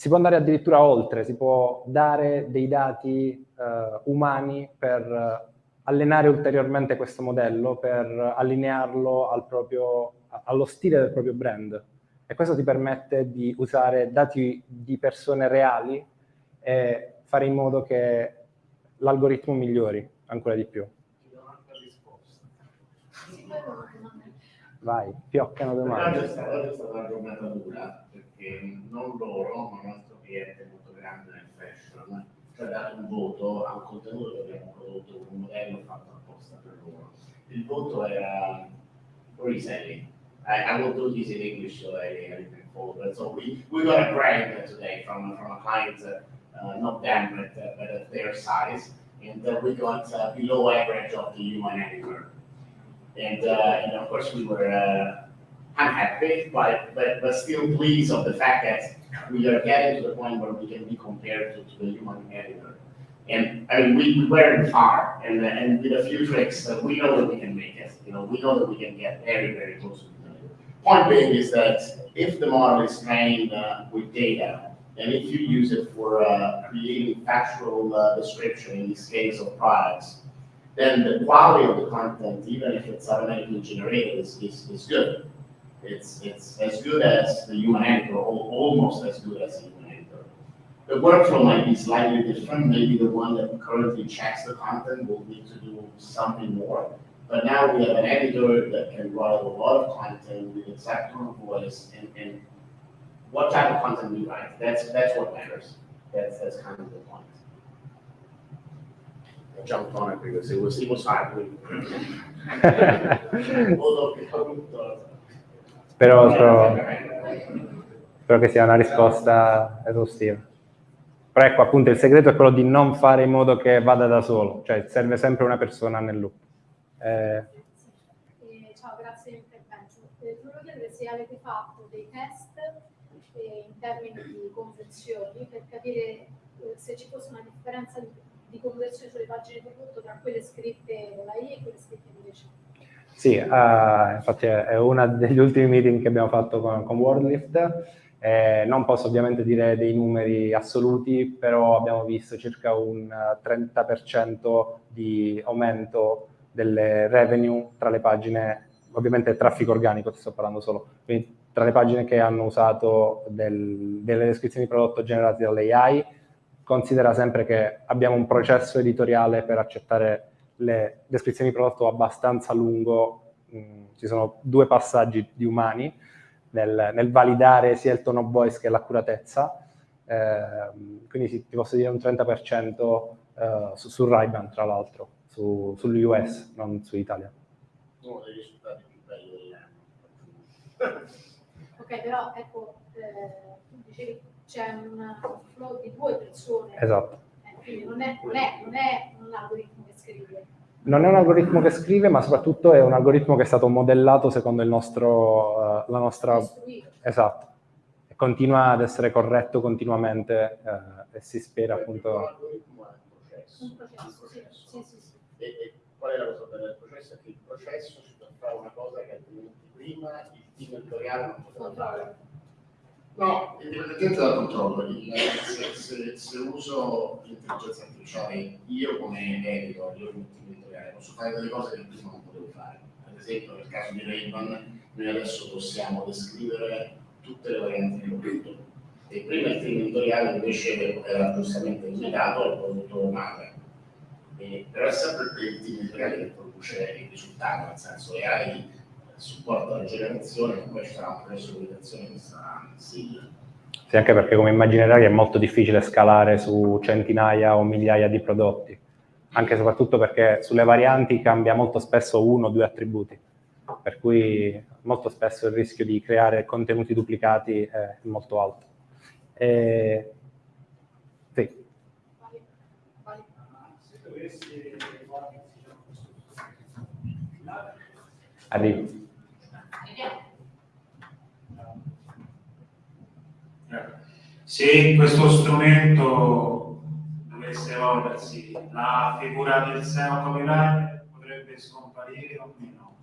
si può andare addirittura oltre, si può dare dei dati eh, umani per eh, allenare ulteriormente questo modello, per allinearlo al proprio, allo stile del proprio brand. E questo ti permette di usare dati di persone reali e fare in modo che l'algoritmo migliori ancora di più. Vai, pioccano domande. Oggi è stata una giornata dura, perché non loro, ma il nostro cliente molto grande nel fashion, ci ha dato un voto a un contenuto che abbiamo prodotto, un modello fatto apposta per loro. Il voto era reselling. I, I will do this in English so I, I can follow. So we, we got a grant today from, from a client, uh, not them, but, uh, but their size. And uh, we got uh, below average of the human editor. And, uh, and of course we were unhappy, but, but, but still pleased of the fact that we are getting to the point where we can be compared to, to the human editor. And I mean, we, we weren't far, and, and with a few tricks, uh, we know that we can make it. You know, we know that we can get very, very close to the. Point being is that if the model is trained uh, with data, and if you use it for uh, creating factual uh, description, in this case of products, then the quality of the content, even if it's automatically generated, is, is, is good. It's, it's as good as the human editor, or almost as good as the human editor. The workflow might be slightly different. Maybe the one that currently checks the content will need to do something more. But now we have an editor that can write a lot of content with exact of voice and, and what type of content we write. That's that's what matters. That's that's kind of the point. I jumped on it because it was it was hard. Spero, spero, spero che sia una risposta esaustiva. Però ecco, appunto, il segreto è quello di non fare in modo che vada da solo, cioè serve sempre una persona nel loop. Eh... Eh, ciao, grazie per l'intervento. Eh, volevo chiedere se avete fatto dei test eh, in termini di conversioni per capire eh, se ci fosse una differenza di, conversione sulle pagine di prodotto tra quelle scritte da AI e quelle scritte invece. Sì, uh, infatti è uno degli ultimi meeting che abbiamo fatto con, con WorldLift. Eh, non posso ovviamente dire dei numeri assoluti, però abbiamo visto circa un 30% di aumento delle revenue tra le pagine, ovviamente traffico organico, sto parlando solo, quindi tra le pagine che hanno usato del, delle descrizioni di prodotto generate dall'AI, considera sempre che abbiamo un processo editoriale per accettare le descrizioni di prodotto abbastanza lungo, mm, ci sono due passaggi di umani nel, nel, validare sia il tone of voice che l'accuratezza, eh, quindi sì, ti posso dire un 30% eh, su, su Ray-Ban tra l'altro. su, sull'US, non su Italia. Uno dei risultati più belli dell'anno. Ok, però ecco, eh, tu dicevi c'è un flow di due persone, Esatto. eh, quindi non è, non, è, non è un algoritmo che scrive. Non è un algoritmo che scrive, ma soprattutto è un algoritmo che è stato modellato secondo il nostro, eh, la nostra... Costruito. Esatto. E continua ad essere corretto continuamente eh, e si spera appunto... L'algoritmo è un processo. Un processo, sì, sì, sì, sì. E, e qual è la cosa bella del processo? È che il processo ci fa fare una cosa che altrimenti prima il team editoriale non poteva fare. No, indipendentemente dal controllo, il- se, se- se uso l'intelligenza artificiale io come editor, io come team editoriale, posso fare delle cose che prima non potevo fare. Ad esempio, nel caso di Ray-Ban, noi adesso possiamo descrivere tutte le varianti del prodotto. E prima il team editoriale invece era giustamente limitato al prodotto madre. E- però è sempre il team editoriale che produce il risultato, nel senso che hai supporto alla generazione e ci sarà di valutazione che sarà sì, Sì, anche perché come immaginerai è molto difficile scalare su centinaia o migliaia di prodotti, anche e soprattutto perché sulle varianti cambia molto spesso uno o due attributi, per cui molto spesso il rischio di creare contenuti duplicati è molto alto. E... Sì, arrivo. Se questo strumento dovesse evolversi, la figura del SEO copywriter potrebbe scomparire o meno?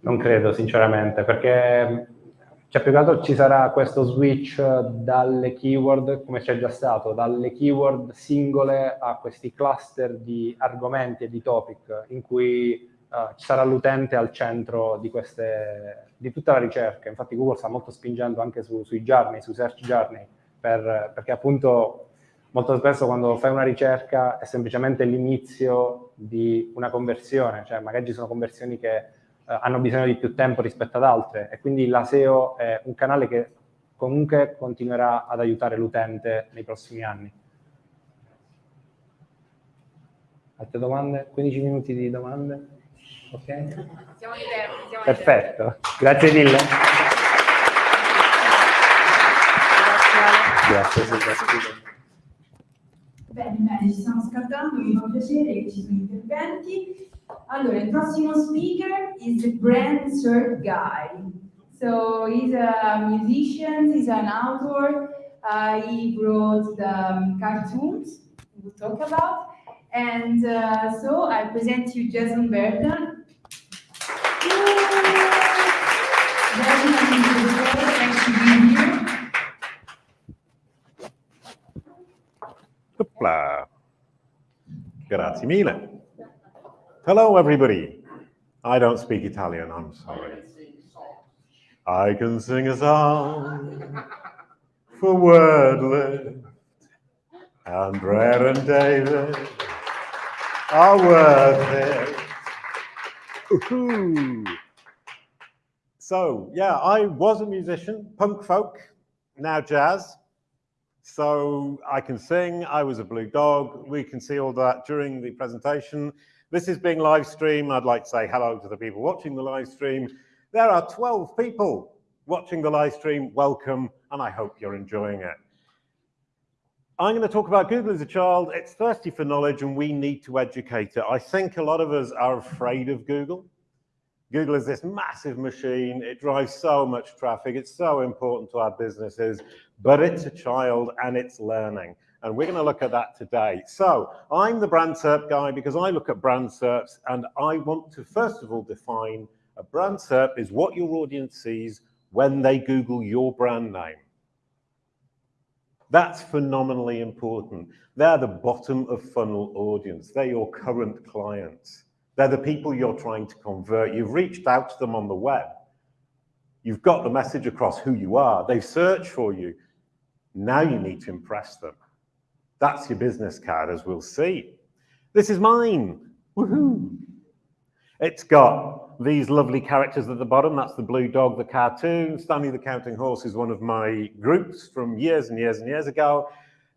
Non credo, sinceramente, perché cioè, più che altro ci sarà questo switch dalle keyword, come c'è già stato, dalle keyword singole a questi cluster di argomenti e di topic, in cui eh, ci sarà l'utente al centro di, queste, di tutta la ricerca. Infatti Google sta molto spingendo anche su- sui journey, sui search journey, per- perché appunto molto spesso quando fai una ricerca è semplicemente l'inizio di una conversione, cioè magari ci sono conversioni che eh, hanno bisogno di più tempo rispetto ad altre e quindi la SEO è un canale che comunque continuerà ad aiutare l'utente nei prossimi anni. Altre domande? 15 minuti di domande? Ok? Siamo ai tempi, siamo ai tempi. Perfetto, grazie mille. Grazie, Ale. Grazie, Silvia. Bene, bene, ci stiamo scaldando, mi fa piacere che ci sono interventi. Allora, il prossimo speaker is the brand cert guy. So he's a musician, he's an author, uh, he wrote the um, cartoons we'll talk about. And uh, so I present you Jason Burton. Burton Grazie mille. Hello, everybody. I don't speak Italian, I'm sorry. I can sing a song for Wordlift. Andrea and David are worth it. So, yeah, I was a musician, punk folk, now jazz. So I can sing, I was a blue dog. We can see all that during the presentation. This is being live streamed. I'd like to say hello to the people watching the live stream. There are 12 people watching the live stream. Welcome, and I hope you're enjoying it. I'm going to talk about Google as a child. It's thirsty for knowledge, and we need to educate it. I think a lot of us are afraid of Google. Google is this massive machine. It drives so much traffic. It's so important to our businesses, but it's a child and it's learning. And we're going to look at that today. So I'm the brand SERP guy because I look at brand SERPs and I want to first of all define a brand SERP is what your audience sees when they Google your brand name. That's phenomenally important. They're the bottom of funnel audience. They're your current clients. They're the people you're trying to convert. You've reached out to them on the web. You've got the message across who you are. They've searched for you. Now you need to impress them. That's your business card, as we'll see. This is mine. Woohoo! It's got these lovely characters at the bottom. That's the blue dog, the cartoon. Stanley the Counting Horse is one of my groups from years and years and years ago.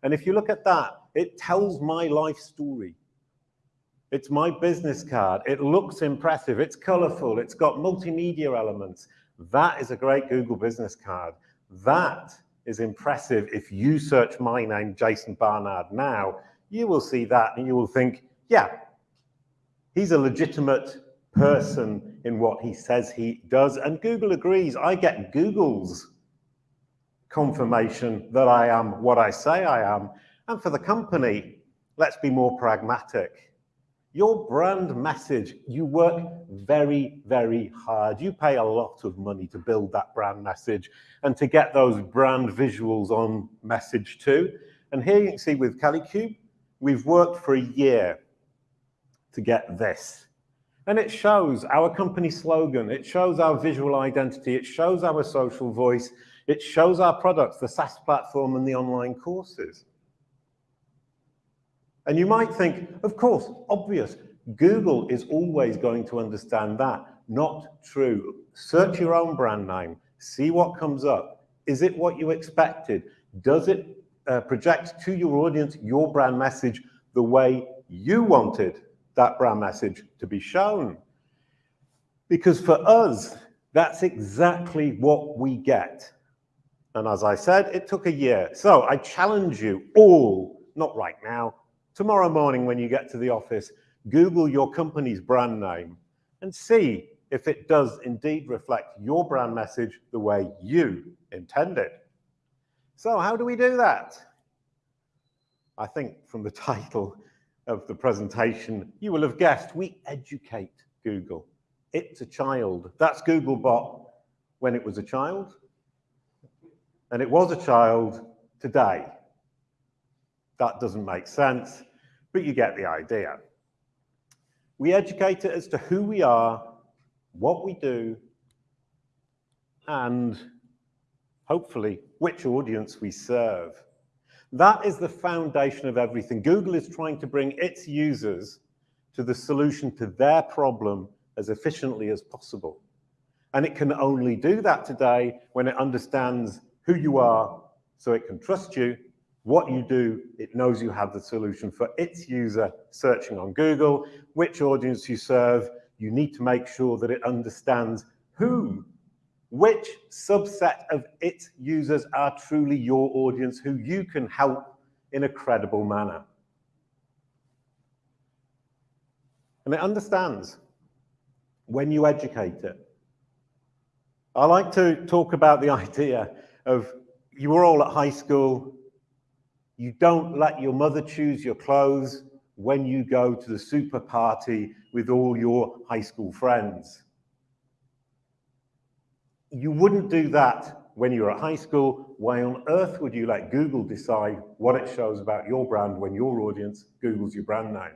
And if you look at that, it tells my life story. It's my business card. It looks impressive. It's colorful. It's got multimedia elements. That is a great Google business card. That is impressive. If you search my name, Jason Barnard, now, you will see that and you will think, yeah, he's a legitimate person in what he says he does. And Google agrees. I get Google's confirmation that I am what I say I am. And for the company, let's be more pragmatic. Your brand message, you work very, very hard. You pay a lot of money to build that brand message and to get those brand visuals on message too. And here you can see with Kalicube, we've worked for a year to get this. And it shows our company slogan, it shows our visual identity, it shows our social voice, it shows our products, the SaaS platform and the online courses. And you might think, of course, obvious, Google is always going to understand that. Not true. Search your own brand name, see what comes up. Is it what you expected? Does it uh, project to your audience your brand message the way you wanted that brand message to be shown? Because for us, that's exactly what we get. And as I said, it took a year. So I challenge you all, not right now, tomorrow morning when you get to the office, Google your company's brand name and see if it does indeed reflect your brand message the way you intended. So how do we do that? I think from the title of the presentation, you will have guessed we educate Google. It's a child. That's Googlebot when it was a child, and it was a child today. That doesn't make sense, but you get the idea. We educate it as to who we are, what we do, and hopefully which audience we serve. That is the foundation of everything. Google is trying to bring its users to the solution to their problem as efficiently as possible. And it can only do that today when it understands who you are so it can trust you what you do, it knows you have the solution for its user searching on Google, which audience you serve. You need to make sure that it understands who, which subset of its users are truly your audience, who you can help in a credible manner. And it understands when you educate it. I like to talk about the idea of you were all at high school, you don't let your mother choose your clothes when you go to the super party with all your high school friends. You wouldn't do that when you're at high school. Why on earth would you let Google decide what it shows about your brand when your audience Googles your brand name?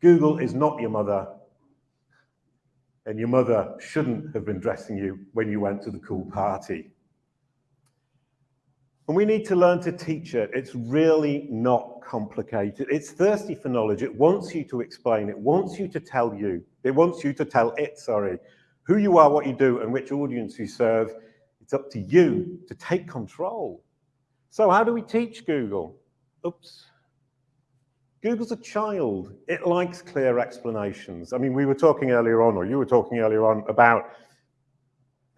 Google is not your mother, and your mother shouldn't have been dressing you when you went to the cool party. And we need to learn to teach it. It's really not complicated. It's thirsty for knowledge. It wants you to explain. It wants you to tell you. It wants you to tell it, sorry, who you are, what you do, and which audience you serve. It's up to you to take control. So how do we teach Google? Oops. Google's a child. It likes clear explanations. I mean, we were talking earlier on, or you were talking earlier on about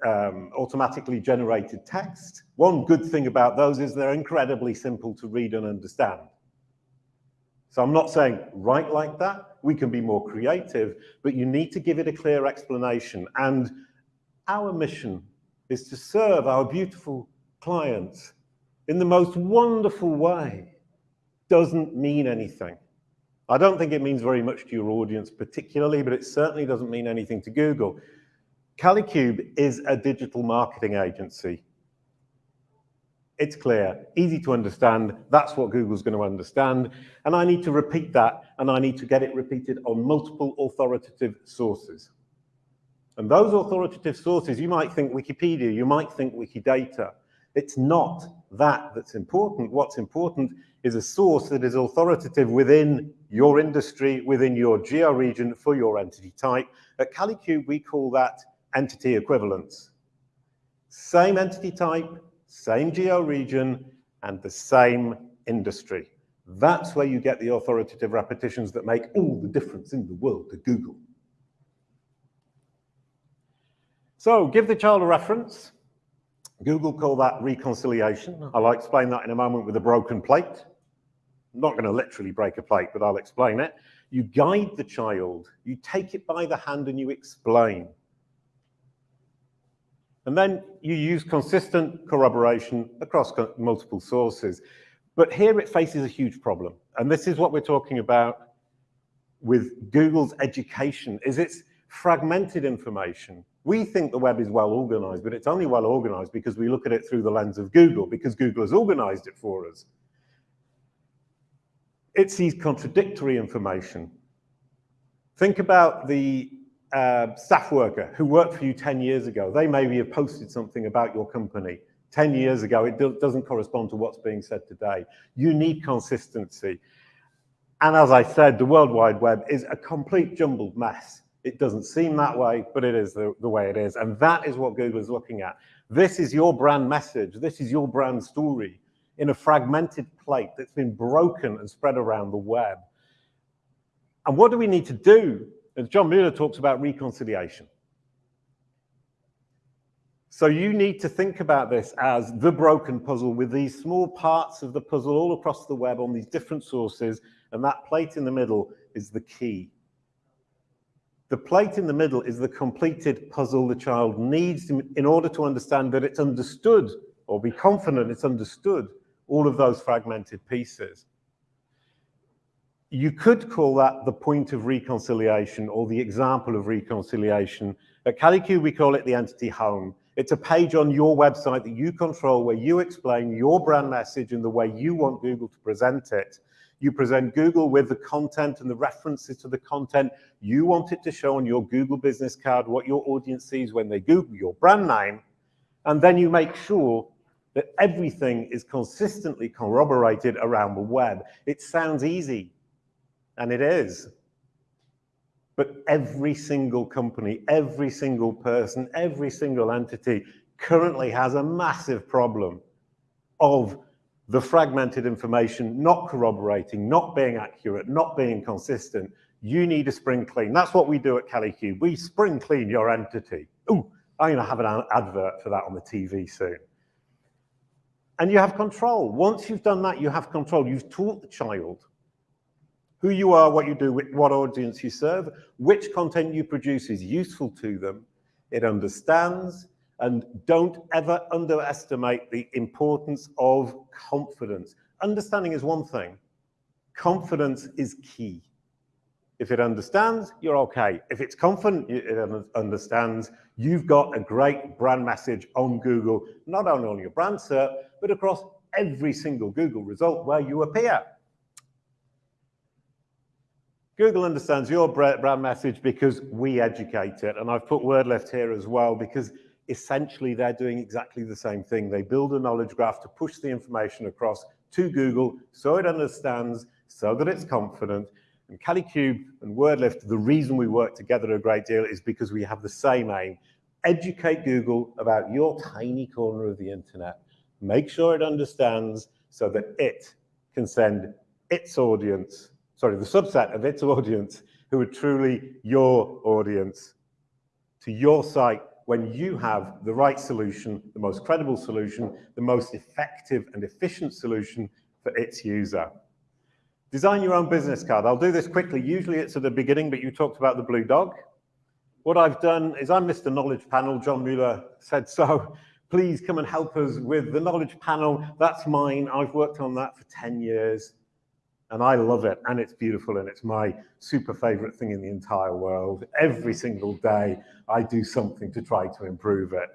um, automatically generated text. One good thing about those is they're incredibly simple to read and understand. So I'm not saying write like that. We can be more creative, but you need to give it a clear explanation. And our mission is to serve our beautiful clients in the most wonderful way. Doesn't mean anything. I don't think it means very much to your audience particularly, but it certainly doesn't mean anything to Google. Kalicube is a digital marketing agency. It's clear, easy to understand. That's what Google's going to understand. And I need to repeat that, and I need to get it repeated on multiple authoritative sources. And those authoritative sources, you might think Wikipedia, you might think Wikidata. It's not that that's important. What's important is a source that is authoritative within your industry, within your geo region for your entity type. At CaliCube, we call that entity equivalence. Same entity type, same geo region, and the same industry. That's where you get the authoritative repetitions that make all the difference in the world to Google. So give the child a reference. Google call that reconciliation. Mm-hmm. I'll explain that in a moment with a broken plate. I'm not going to literally break a plate, but I'll explain it. You guide the child, you take it by the hand and you explain. And then you use consistent corroboration across multiple sources. But here it faces a huge problem. And this is what we're talking about with Google's education, is it's fragmented information. We think the web is well organized, but it's only well organized because we look at it through the lens of Google, because Google has organized it for us. It sees contradictory information. Think about the uh, staff worker who worked for you 10 years ago. They maybe have posted something about your company 10 years ago. It do doesn't correspond to what's being said today. You need consistency. And as I said, the World Wide Web is a complete jumbled mess. It doesn't seem that way, but it is the, the way it is. And that is what Google is looking at. This is your brand message. This is your brand story in a fragmented plate that's been broken and spread around the web. And what do we need to do? As John Mueller talks about reconciliation. So you need to think about this as the broken puzzle with these small parts of the puzzle all across the web on these different sources, and that plate in the middle is the key. The plate in the middle is the completed puzzle the child needs in order to understand that it's understood or be confident it's understood all of those fragmented pieces. You could call that the point of reconciliation or the example of reconciliation. At Kalicube, we call it the entity home. It's a page on your website that you control where you explain your brand message and the way you want Google to present it. You present Google with the content and the references to the content. You want it to show on your Google business card what your audience sees when they Google your brand name. And then you make sure that everything is consistently corroborated around the web. It sounds easy, and it is. But every single company, every single person, every single entity currently has a massive problem of the fragmented information not corroborating, not being accurate, not being consistent, you need a spring clean. That's what we do at Kalicube. We spring clean your entity. Oh, I'm going to have an advert for that on the TV soon. And you have control. Once you've done that, you have control. You've taught the child who you are, what you do, what audience you serve, which content you produce is useful to them. It understands, and don't ever underestimate the importance of confidence. Understanding is one thing. Confidence is key. If it understands, you're okay. If it's confident, it understands, you've got a great brand message on Google, not only on your brand search, but across every single Google result where you appear. Google understands your brand message because we educate it. And I've put WordLift here as well because essentially they're doing exactly the same thing. They build a knowledge graph to push the information across to Google so it understands, so that it's confident. And CaliCube and WordLift, the reason we work together a great deal is because we have the same aim. Educate Google about your tiny corner of the internet. Make sure it understands so that it can send its audience, sorry, the subset of its audience who are truly your audience to your site when you have the right solution, the most credible solution, the most effective and efficient solution for its user. Design your own business card. I'll do this quickly. Usually it's at the beginning, but you talked about the blue dog. What I've done is I'm Mr. Knowledge Panel. John Mueller said so. Please come and help us with the knowledge panel. That's mine. I've worked on that for 10 years and I love it and it's beautiful and it's my super favorite thing in the entire world. Every single day I do something to try to improve it.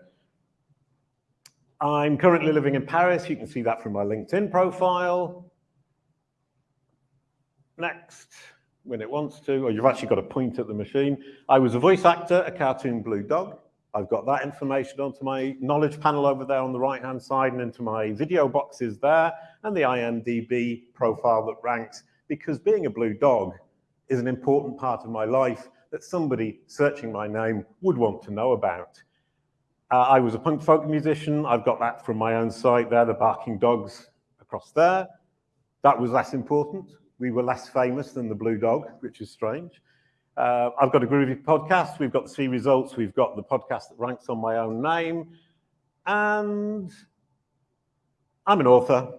I'm currently living in Paris. You can see that from my LinkedIn profile. Next, when it wants to, or you've actually got to point at the machine. I was a voice actor, a cartoon blue dog. I've got that information onto my knowledge panel over there on the right-hand side and into my video boxes there and the IMDb profile that ranks because being a blue dog is an important part of my life that somebody searching my name would want to know about. Uh, I was a punk folk musician. I've got that from my own site there, the Barking Dogs across there. That was less important. We were less famous than the Blue Dog, which is strange. Uh, I've got a Groovy podcast. We've got the C results. We've got the podcast that ranks on my own name. And I'm an author.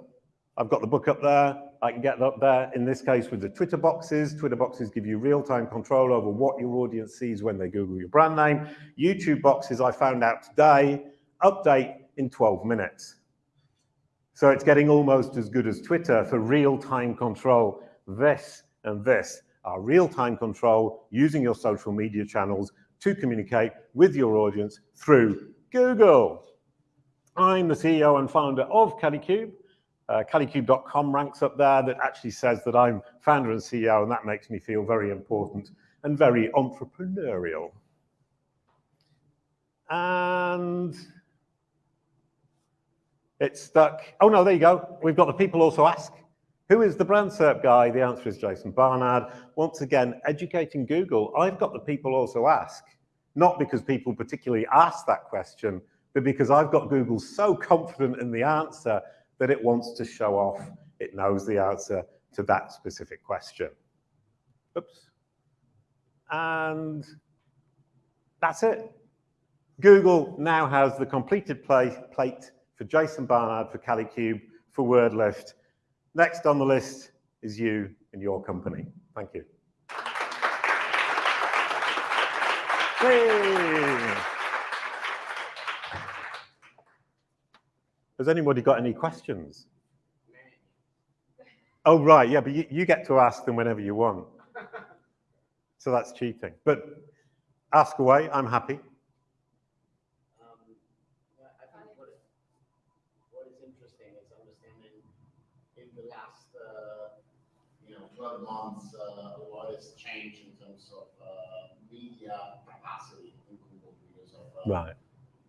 I've got the book up there. I can get up there, in this case, with the Twitter boxes. Twitter boxes give you real-time control over what your audience sees when they Google your brand name. YouTube boxes, I found out today, update in 12 minutes. So it's getting almost as good as Twitter for real-time control. This and this are real-time control using your social media channels to communicate with your audience through Google. I'm the CEO and founder of CaliCube. Uh, Kalicube.com ranks up there that actually says that I'm founder and CEO, and that makes me feel very important and very entrepreneurial. And it's stuck. Oh no, there you go. We've got the people also ask. Who is the brand SERP guy? The answer is Jason Barnard. Once again, educating Google. I've got the people also ask, not because people particularly ask that question, but because I've got Google so confident in the answer that it wants to show off it knows the answer to that specific question. Oops. And that's it. Google now has the completed play, plate for Jason Barnard, for CaliCube, for WordLift. Next on the list is you and your company. Thank you. Hey. Has anybody got any questions? Oh, right, yeah, but you, you get to ask them whenever you want. So that's cheating. But ask away, I'm happy. Um, I think what, what is interesting is understanding in the last, uh, 12 months, uh, a lot has changed in terms of uh, media capacity in Google because of uh, Right.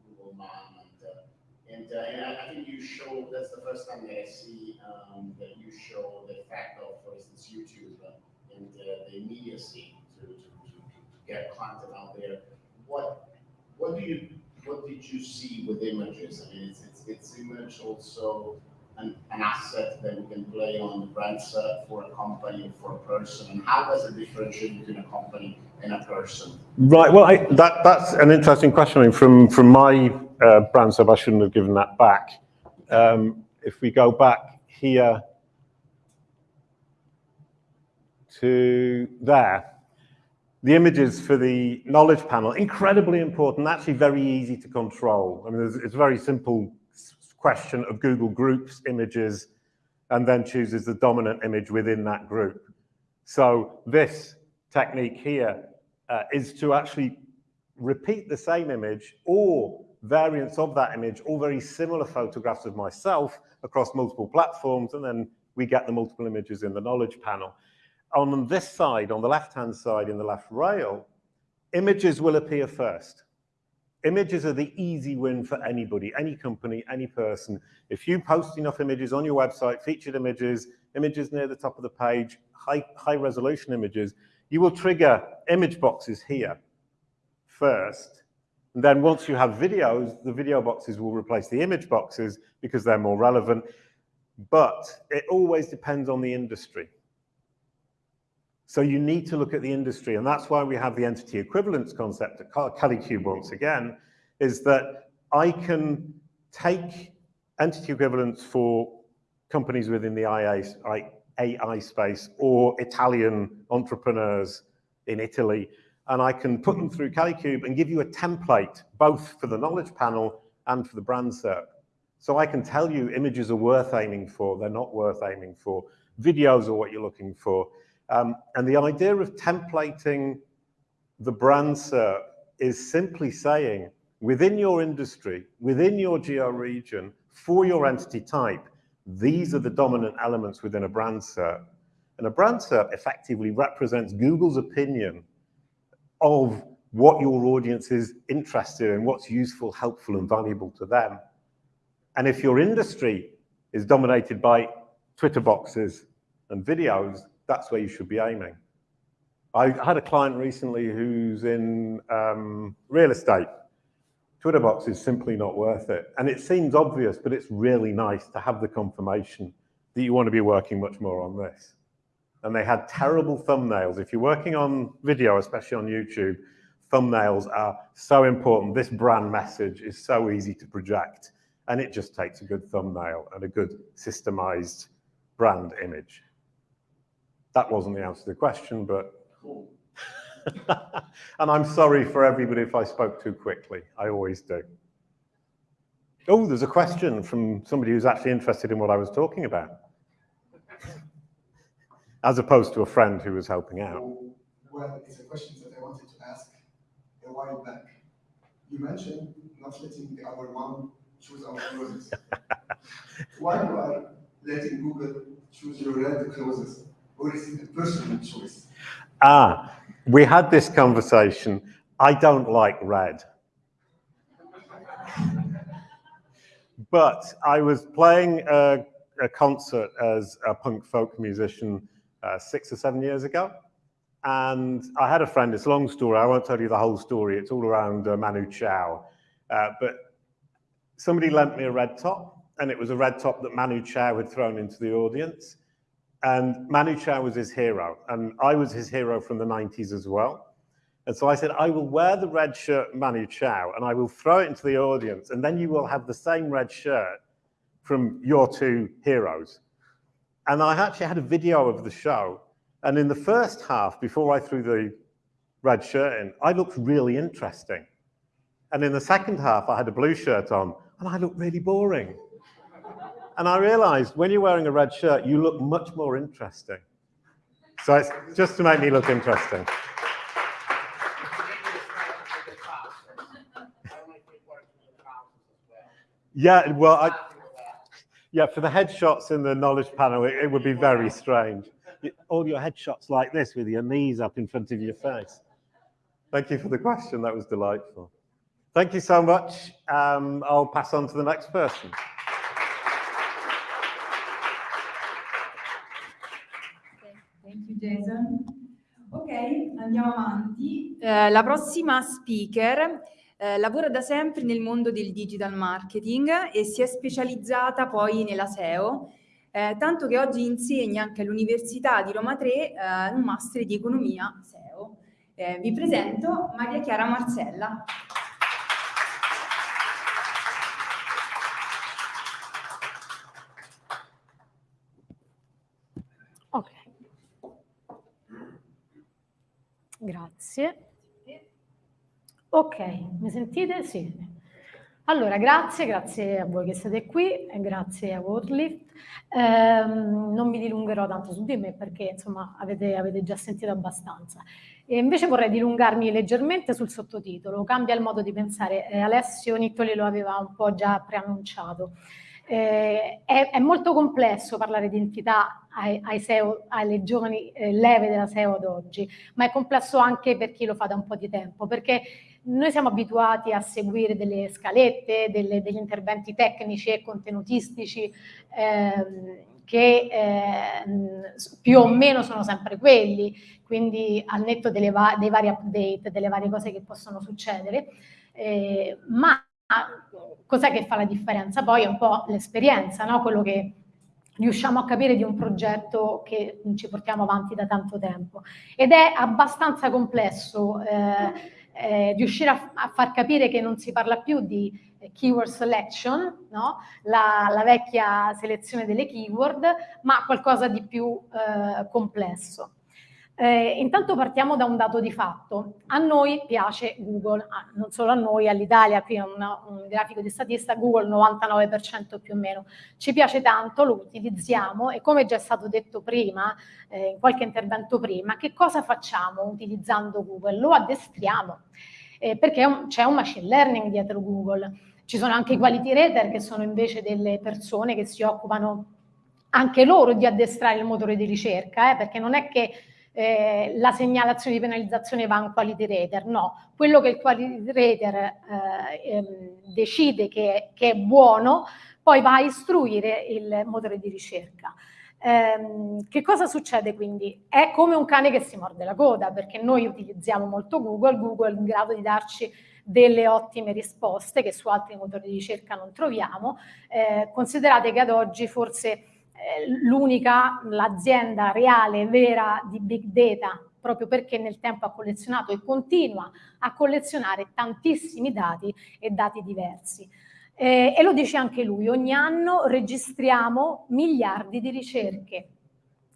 Google Man and uh, and, uh, and I, I think you show that's the first time that I see um, that you show the fact of, for instance, YouTube uh, and uh, the immediacy to, to, to, to get content out there. What what do you what did you see with images? I mean, it's it's, it's image also an, an asset that we can play on the brand set for a company or for a person, and how does it differentiate between a company and a person? Right. Well, I, that that's an interesting question. I mean, from from my uh, brand sub, I shouldn't have given that back. Um, if we go back here to there, the images for the knowledge panel incredibly important. Actually, very easy to control. I mean, it's, it's very simple question of Google groups images, and then chooses the dominant image within that group. So this technique here uh, is to actually repeat the same image or variants of that image or very similar photographs of myself across multiple platforms, and then we get the multiple images in the knowledge panel. On this side, on the left-hand side in the left rail, images will appear first. Images are the easy win for anybody, any company, any person. If you post enough images on your website, featured images, images near the top of the page, high, high resolution images, you will trigger image boxes here first. And then once you have videos, the video boxes will replace the image boxes because they're more relevant. But it always depends on the industry. So you need to look at the industry, and that's why we have the entity equivalence concept at CaliCube once again, is that I can take entity equivalence for companies within the IA, AI space or Italian entrepreneurs in Italy, and I can put them through CaliCube and give you a template, both for the knowledge panel and for the brand SERP. So I can tell you images are worth aiming for, they're not worth aiming for. Videos are what you're looking for. Um, and the idea of templating the brand SERP is simply saying, within your industry, within your geo region, for your entity type, these are the dominant elements within a brand SERP. And a brand SERP effectively represents Google's opinion of what your audience is interested in, what's useful, helpful, and valuable to them. And if your industry is dominated by Twitter boxes and videos, that's where you should be aiming. I had a client recently who's in um, real estate. Twitter box is simply not worth it. And it seems obvious, but it's really nice to have the confirmation that you want to be working much more on this. And they had terrible thumbnails. If you're working on video, especially on YouTube, thumbnails are so important. This brand message is so easy to project, and it just takes a good thumbnail and a good systemized brand image. That wasn't the answer to the question, but Cool. and I'm sorry for everybody if I spoke too quickly. I always do. Oh, there's a question from somebody who's actually interested in what I was talking about, as opposed to a friend who was helping out. Well, it's a question that I wanted to ask a while back. You mentioned not letting the other one choose our clothes. Why you are letting Google choose your red clothes? Or is it a personal choice? Ah, we had this conversation. I don't like red. But I was playing a, a concert as a punk folk musician uh, six or seven years ago. And I had a friend, it's a long story, I won't tell you the whole story, it's all around uh, Manu Chao. Uh, but somebody lent me a red top, and it was a red top that Manu Chao had thrown into the audience. And Manu Chao was his hero, and I was his hero from the 90s as well. And so I said, I will wear the red shirt Manu Chao, and I will throw it into the audience, and then you will have the same red shirt from your two heroes. And I actually had a video of the show, and in the first half, before I threw the red shirt in, I looked really interesting. And in the second half, I had a blue shirt on, and I looked really boring. And I realized when you're wearing a red shirt, you look much more interesting. So it's just to make me look interesting. Yeah, well, I, yeah, for the headshots in the knowledge panel, it, it would be very strange. All your headshots like this with your knees up in front of your face. Thank you for the question. That was delightful. Thank you so much. Um, I'll pass on to the next person. Jason. Ok, andiamo avanti. Eh, la prossima speaker eh, lavora da sempre nel mondo del digital marketing e si è specializzata poi nella SEO, eh, tanto che oggi insegna anche all'Università di Roma 3 eh, un master di economia SEO. Eh, vi presento Maria Chiara Marcella. Ok. Grazie. Ok, mi sentite? Sì. Allora, grazie, grazie a voi che siete qui grazie a WordLift. Ehm, non mi dilungherò tanto su di me perché insomma avete, avete già sentito abbastanza. E invece vorrei dilungarmi leggermente sul sottotitolo, cambia il modo di pensare. Eh, Alessio Nittoli lo aveva un po' già preannunciato. Eh, è, è, molto complesso parlare di entità ai, ai SEO, alle giovani eh, leve della SEO ad oggi, ma è complesso anche per chi lo fa da un po' di tempo, perché noi siamo abituati a seguire delle scalette, delle, degli interventi tecnici e contenutistici ehm, che eh, più o meno sono sempre quelli, quindi al netto va dei vari update, delle varie cose che possono succedere, eh, ma cos'è che fa la differenza? Poi è un po' l'esperienza, no? quello che riusciamo a capire di un progetto che ci portiamo avanti da tanto tempo. Ed è abbastanza complesso eh, eh, riuscire a, a, far capire che non si parla più di keyword selection, no? la, la, vecchia selezione delle keyword, ma qualcosa di più eh, complesso. Eh, intanto partiamo da un dato di fatto. A noi piace Google, ah, non solo a noi, all'Italia, qui è una, un grafico di statista, Google 99% più o meno. Ci piace tanto, lo utilizziamo e come già è stato detto prima, eh, in qualche intervento prima, che cosa facciamo utilizzando Google? Lo addestriamo, eh, perché c'è un machine learning dietro Google. Ci sono anche i quality rater che sono invece delle persone che si occupano anche loro di addestrare il motore di ricerca, eh, perché non è che eh, la segnalazione di penalizzazione va a un quality rater, no, quello che il quality rater eh, ehm, decide che, che, è buono, poi va a istruire il motore di ricerca. Eh, che cosa succede quindi? È come un cane che si morde la coda, perché noi utilizziamo molto Google, Google è in grado di darci delle ottime risposte che su altri motori di ricerca non troviamo. Eh, considerate che ad oggi forse l'unica, l'azienda reale, vera di big data, proprio perché nel tempo ha collezionato e continua a collezionare tantissimi dati e dati diversi. Eh, e lo dice anche lui, ogni anno registriamo miliardi di ricerche,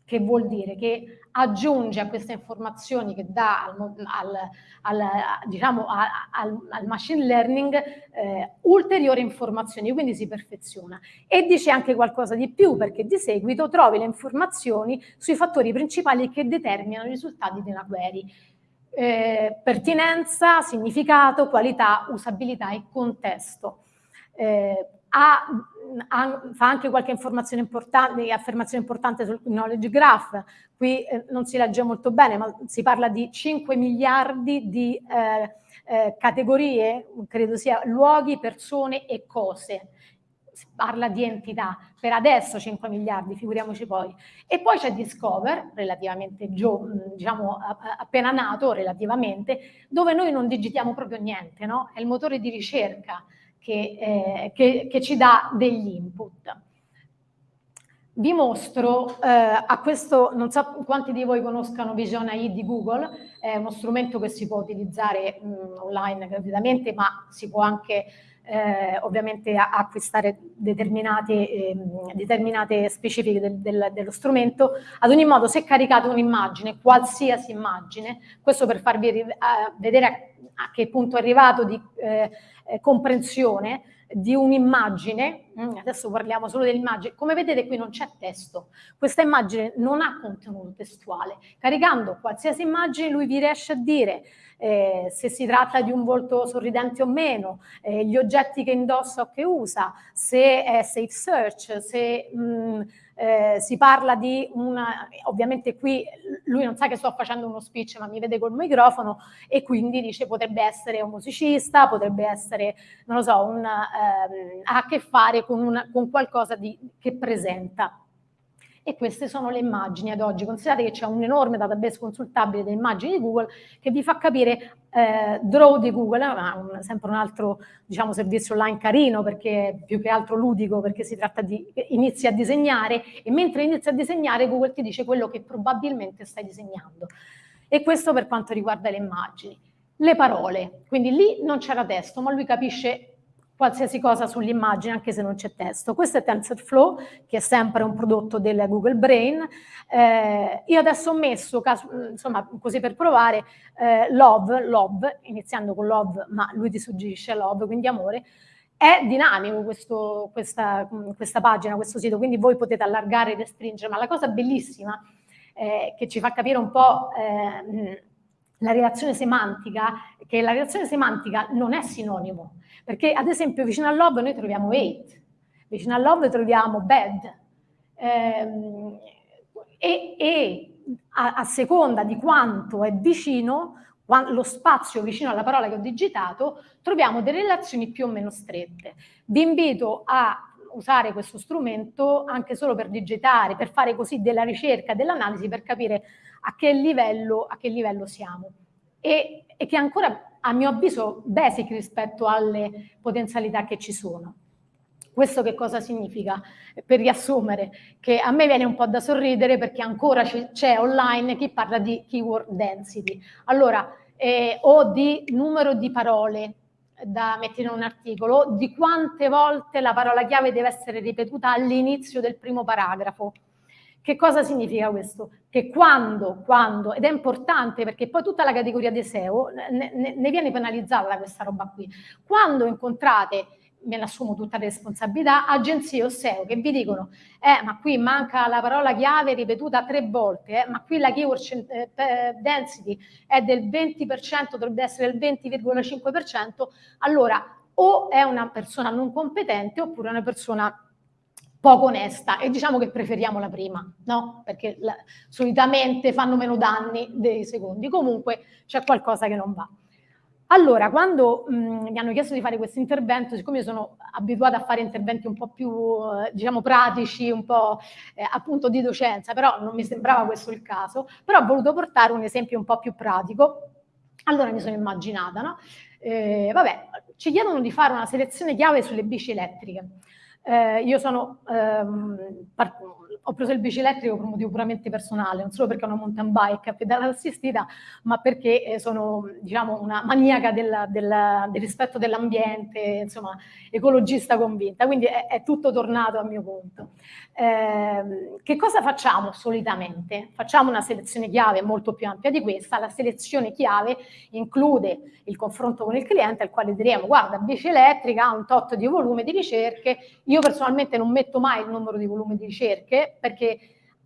che vuol dire che aggiunge a queste informazioni che dà al, al, al, diciamo, al, machine learning eh, ulteriori informazioni, quindi si perfeziona. E dice anche qualcosa di più, perché di seguito trovi le informazioni sui fattori principali che determinano i risultati una query. Eh, pertinenza, significato, qualità, usabilità e contesto eh, ha, ha, fa anche qualche informazione importante, affermazione importante sul knowledge graph, qui eh, non si legge molto bene, ma si parla di 5 miliardi di eh, eh, categorie, credo sia luoghi, persone e cose. Si parla di entità, per adesso 5 miliardi, figuriamoci poi. E poi c'è Discover, relativamente diciamo appena nato relativamente, dove noi non digitiamo proprio niente, no? È il motore di ricerca che, eh, che, che ci dà degli input. Vi mostro eh, a questo, non so quanti di voi conoscano Vision AI di Google, è uno strumento che si può utilizzare mh, online gratuitamente, ma si può anche eh, ovviamente acquistare determinate, eh, determinate specifiche del, del, dello strumento. Ad ogni modo, se caricate un'immagine, qualsiasi immagine, questo per farvi vedere a, a, che punto è arrivato di eh, eh, comprensione di un'immagine, mm, adesso parliamo solo dell'immagine, come vedete qui non c'è testo, questa immagine non ha contenuto testuale, caricando qualsiasi immagine lui vi riesce a dire eh, se si tratta di un volto sorridente o meno, eh, gli oggetti che indossa o che usa, se è safe search, se mh, mm, eh, si parla di una, ovviamente qui lui non sa che sto facendo uno speech ma mi vede col microfono e quindi dice potrebbe essere un musicista, potrebbe essere, non lo so, un, ehm, ha a che fare con, una, con qualcosa di, che presenta e queste sono le immagini ad oggi. Considerate che c'è un enorme database consultabile delle immagini di Google che vi fa capire eh, Draw di Google, ma un, sempre un altro diciamo, servizio online carino perché più che altro ludico perché si tratta di inizi a disegnare e mentre inizi a disegnare Google ti dice quello che probabilmente stai disegnando. E questo per quanto riguarda le immagini. Le parole, quindi lì non c'era testo, ma lui capisce qualsiasi cosa sull'immagine anche se non c'è testo. Questo è TensorFlow che è sempre un prodotto del Google Brain. Eh, io adesso ho messo, insomma così per provare, eh, love, love, iniziando con love ma lui ti suggerisce love, quindi amore, è dinamico questo, questa, questa, pagina, questo sito, quindi voi potete allargare e restringere, ma la cosa bellissima eh, che ci fa capire un po' eh, la relazione semantica, che la relazione semantica non è sinonimo, perché ad esempio vicino al love noi troviamo hate, vicino al love troviamo bad, ehm, e, e a, a, seconda di quanto è vicino, lo spazio vicino alla parola che ho digitato, troviamo delle relazioni più o meno strette. Vi invito a usare questo strumento anche solo per digitare, per fare così della ricerca, dell'analisi, per capire a che livello, a che livello siamo. E, e che ancora a mio avviso basic rispetto alle potenzialità che ci sono. Questo che cosa significa? Per riassumere, che a me viene un po' da sorridere perché ancora c'è online chi parla di keyword density. Allora, eh, o di numero di parole da mettere in un articolo, di quante volte la parola chiave deve essere ripetuta all'inizio del primo paragrafo. Che cosa significa questo? Che quando, quando, ed è importante perché poi tutta la categoria dei SEO ne, ne, ne viene penalizzata questa roba qui, quando incontrate me ne assumo tutta la responsabilità, agenzie o SEO che vi dicono eh, ma qui manca la parola chiave ripetuta tre volte, eh, ma qui la keyword eh, density è del 20%, dovrebbe essere del 20,5%, allora o è una persona non competente oppure una persona poco onesta e diciamo che preferiamo la prima, no? Perché la, solitamente fanno meno danni dei secondi. Comunque c'è qualcosa che non va. Allora, quando mh, mi hanno chiesto di fare questo intervento, siccome io sono abituata a fare interventi un po' più, eh, diciamo, pratici, un po' eh, appunto di docenza, però non mi sembrava questo il caso, però ho voluto portare un esempio un po' più pratico. Allora mi sono immaginata, no? Eh, vabbè, ci chiedono di fare una selezione chiave sulle bici elettriche. Eh, io sono, ehm, ho preso il bici elettrico per un motivo puramente personale, non solo perché ho una mountain bike a pedale assistita, ma perché eh, sono diciamo, una maniaca del, del, del rispetto dell'ambiente, insomma, ecologista convinta, quindi è, è, tutto tornato a mio conto. Eh, che cosa facciamo solitamente? Facciamo una selezione chiave molto più ampia di questa, la selezione chiave include il confronto con il cliente al quale diremo guarda bici elettrica ha un tot di volume di ricerche, io personalmente non metto mai il numero di volume di ricerche perché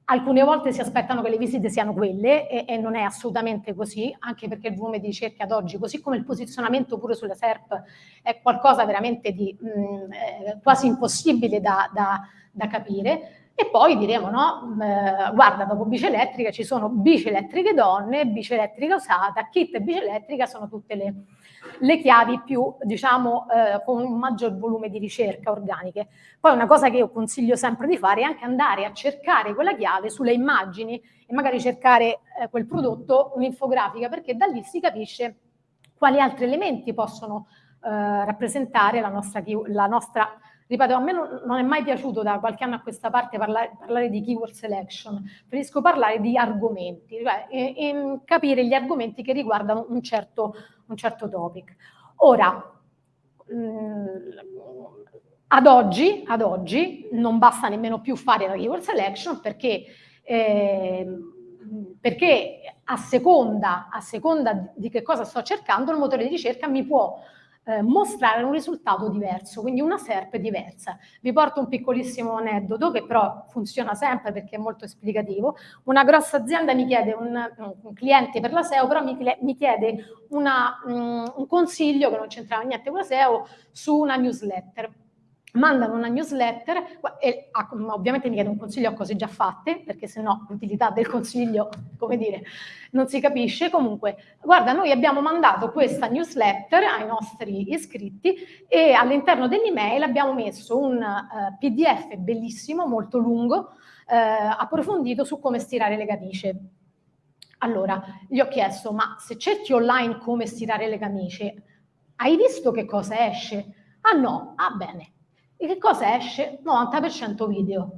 alcune volte si aspettano che le visite siano quelle e, e, non è assolutamente così, anche perché il volume di ricerca ad oggi, così come il posizionamento pure sulla SERP, è qualcosa veramente di mh, mm, eh, quasi impossibile da, da, da capire. E poi diremo, no, eh, guarda, dopo bici elettrica ci sono bici elettriche donne, bici elettrica usata, kit e bici elettrica sono tutte le, le chiavi più, diciamo, eh, con un maggior volume di ricerca organiche. Poi una cosa che io consiglio sempre di fare è anche andare a cercare quella chiave sulle immagini e magari cercare eh, quel prodotto, un'infografica, perché da lì si capisce quali altri elementi possono eh, rappresentare la nostra, la nostra Ripeto, a me non, non, è mai piaciuto da qualche anno a questa parte parlare, parlare di keyword selection, preferisco parlare di argomenti, cioè e, e capire gli argomenti che riguardano un certo, un certo topic. Ora, mm, ad, oggi, ad oggi non basta nemmeno più fare la keyword selection perché, eh, perché a, seconda, a seconda di che cosa sto cercando il motore di ricerca mi può eh, mostrare un risultato diverso, quindi una SERP diversa. Vi porto un piccolissimo aneddoto che però funziona sempre perché è molto esplicativo. Una grossa azienda mi chiede, un, un cliente per la SEO, però mi, mi chiede una, um, un consiglio che non c'entrava niente con la SEO su una newsletter mandano una newsletter e ovviamente mi chiedo un consiglio a cose già fatte, perché se no l'utilità del consiglio, come dire, non si capisce. Comunque, guarda, noi abbiamo mandato questa newsletter ai nostri iscritti e all'interno dell'email abbiamo messo un uh, PDF bellissimo, molto lungo, uh, approfondito su come stirare le camicie. Allora, gli ho chiesto, ma se cerchi online come stirare le camicie, hai visto che cosa esce? Ah no, ah bene, e che cosa esce? 90% video.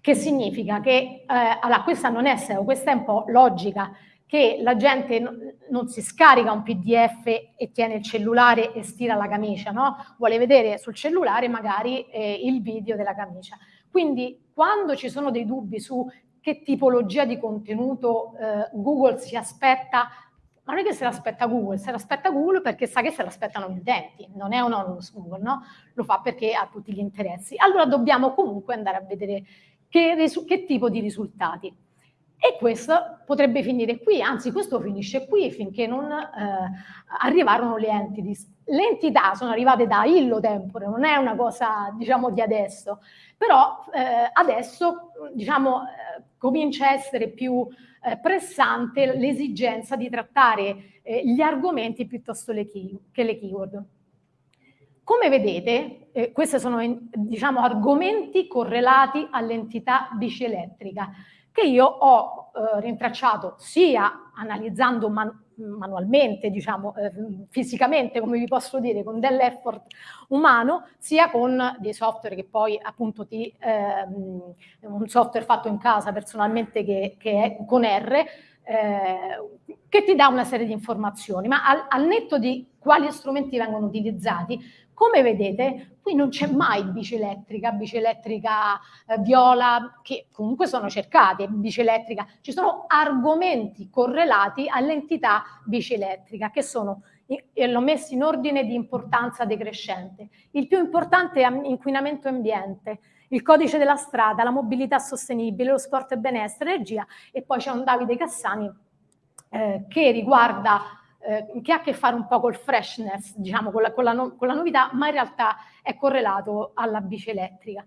Che significa che, eh, allora questa non è SEO, questa è un po' logica, che la gente non si scarica un PDF e tiene il cellulare e stira la camicia, no? Vuole vedere sul cellulare magari eh, il video della camicia. Quindi quando ci sono dei dubbi su che tipologia di contenuto eh, Google si aspetta ma non è che se l'aspetta Google, se l'aspetta Google perché sa che se l'aspettano gli utenti, non è un onus Google, no? Lo fa perché ha tutti gli interessi. Allora dobbiamo comunque andare a vedere che, che tipo di risultati. E questo potrebbe finire qui, anzi questo finisce qui finché non eh, arrivarono le entities. Le entità sono arrivate da illo tempore, non è una cosa diciamo di adesso, però eh, adesso diciamo eh, comincia a essere più eh, pressante l'esigenza di trattare eh, gli argomenti piuttosto le che le keyword. Come vedete, eh, questi sono diciamo, argomenti correlati all'entità bici elettrica che io ho eh, rintracciato sia analizzando man manualmente, diciamo, eh, fisicamente, come vi posso dire, con dell'effort umano, sia con dei software che poi appunto ti, ehm, un software fatto in casa personalmente che, che è con R, eh, che ti dà una serie di informazioni, ma al, al netto di quali strumenti vengono utilizzati, come vedete, qui non c'è mai bici elettrica, bici elettrica eh, viola, che comunque sono cercate, bici elettrica. Ci sono argomenti correlati all'entità bici elettrica, che sono, e l'ho messo in ordine di importanza decrescente. Il più importante è inquinamento ambiente, il codice della strada, la mobilità sostenibile, lo sport e benessere, energia, e poi c'è un Davide Cassani eh, che riguarda eh, che ha a che fare un po' col freshness, diciamo, con la, con, la no, con la, novità, ma in realtà è correlato alla bici elettrica.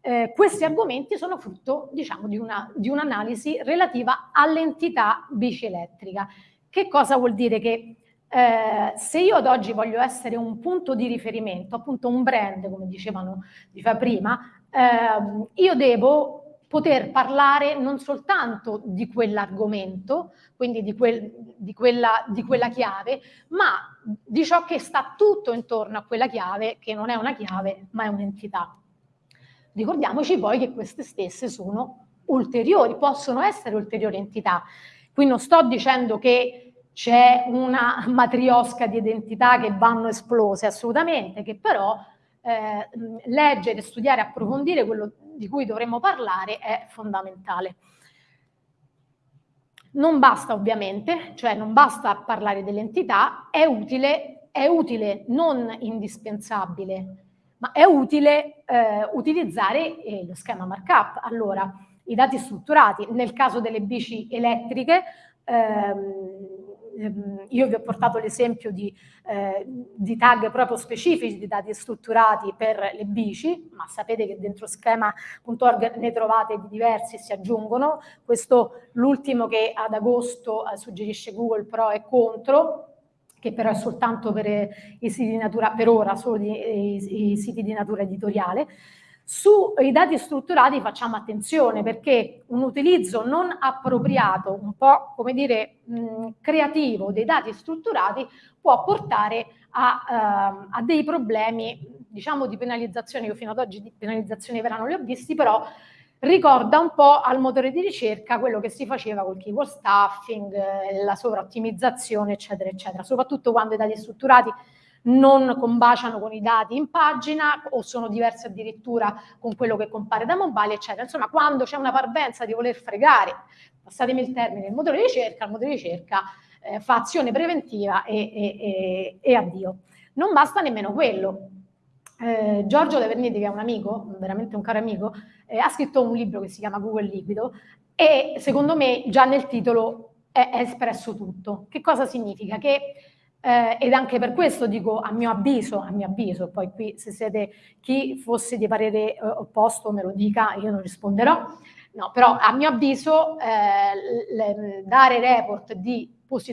Eh, questi argomenti sono frutto, diciamo, di, una, di un'analisi relativa all'entità bici elettrica. Che cosa vuol dire? Che eh, se io ad oggi voglio essere un punto di riferimento, appunto un brand, come dicevano diceva prima, eh, io devo poter parlare non soltanto di quell'argomento, quindi di, quel, di, quella, di, quella, chiave, ma di ciò che sta tutto intorno a quella chiave, che non è una chiave, ma è un'entità. Ricordiamoci poi che queste stesse sono ulteriori, possono essere ulteriori entità. Qui non sto dicendo che c'è una matriosca di identità che vanno esplose, assolutamente, che però eh, leggere, studiare, approfondire quello di cui dovremmo parlare è fondamentale. Non basta ovviamente, cioè non basta parlare dell'entità, è utile, è utile, non indispensabile, ma è utile eh, utilizzare eh, lo schema markup. Allora, i dati strutturati, nel caso delle bici elettriche, ehm, Ehm, io vi ho portato l'esempio di, eh, di, tag proprio specifici di dati strutturati per le bici, ma sapete che dentro schema.org ne trovate di diversi e si aggiungono. Questo, l'ultimo che ad agosto eh, suggerisce Google Pro è contro, che però è soltanto per i siti di natura, per ora, solo di, i, i siti di natura editoriale. Sui dati strutturati facciamo attenzione perché un utilizzo non appropriato, un po' come dire mh, creativo dei dati strutturati può portare a, uh, a, dei problemi, diciamo di penalizzazione, io fino ad oggi di penalizzazione vera non li ho visti, però ricorda un po' al motore di ricerca quello che si faceva col keyword stuffing, eh, la sovraottimizzazione, eccetera, eccetera, soprattutto quando i dati strutturati non combaciano con i dati in pagina o sono diversi addirittura con quello che compare da mobile, eccetera. Insomma, quando c'è una parvenza di voler fregare, passatemi il termine, il motore di ricerca, il motore di ricerca eh, fa azione preventiva e, e, e, e addio. Non basta nemmeno quello. Eh, Giorgio De Verniti, che è un amico, veramente un caro amico, eh, ha scritto un libro che si chiama Google Liquido e secondo me già nel titolo è, è espresso tutto. Che cosa significa? Che eh, ed anche per questo dico a mio avviso, a mio avviso, poi qui se siete chi fosse di parere eh, opposto me lo dica, io non risponderò, no, però a mio avviso eh, le, dare report di,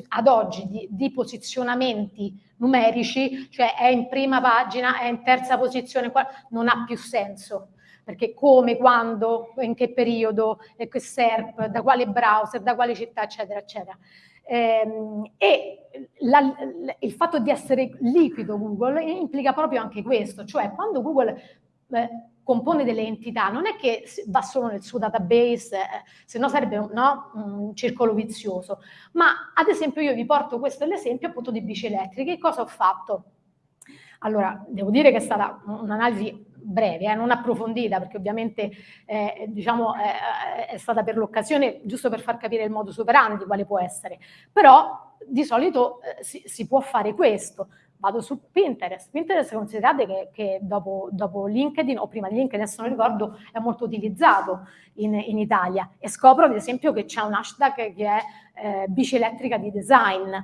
ad oggi di, di, posizionamenti numerici, cioè è in prima pagina, è in terza posizione, non ha più senso perché come, quando, in che periodo, e che SERP, da quale browser, da quale città, eccetera, eccetera. Ehm, e la, il fatto di essere liquido Google implica proprio anche questo, cioè quando Google eh, compone delle entità non è che va solo nel suo database, eh, se no sarebbe no, un circolo vizioso, ma ad esempio io vi porto questo l'esempio appunto di bici elettriche, cosa ho fatto? Allora, devo dire che è stata un'analisi breve, eh, non approfondita, perché ovviamente eh, diciamo, eh, è stata per l'occasione, giusto per far capire il modus operandi quale può essere. Però di solito eh, si, si, può fare questo. Vado su Pinterest. Pinterest considerate che, che dopo, dopo, LinkedIn, o prima di LinkedIn, adesso non ricordo, è molto utilizzato in, in Italia. E scopro ad esempio che c'è un hashtag che è eh, bici elettrica di design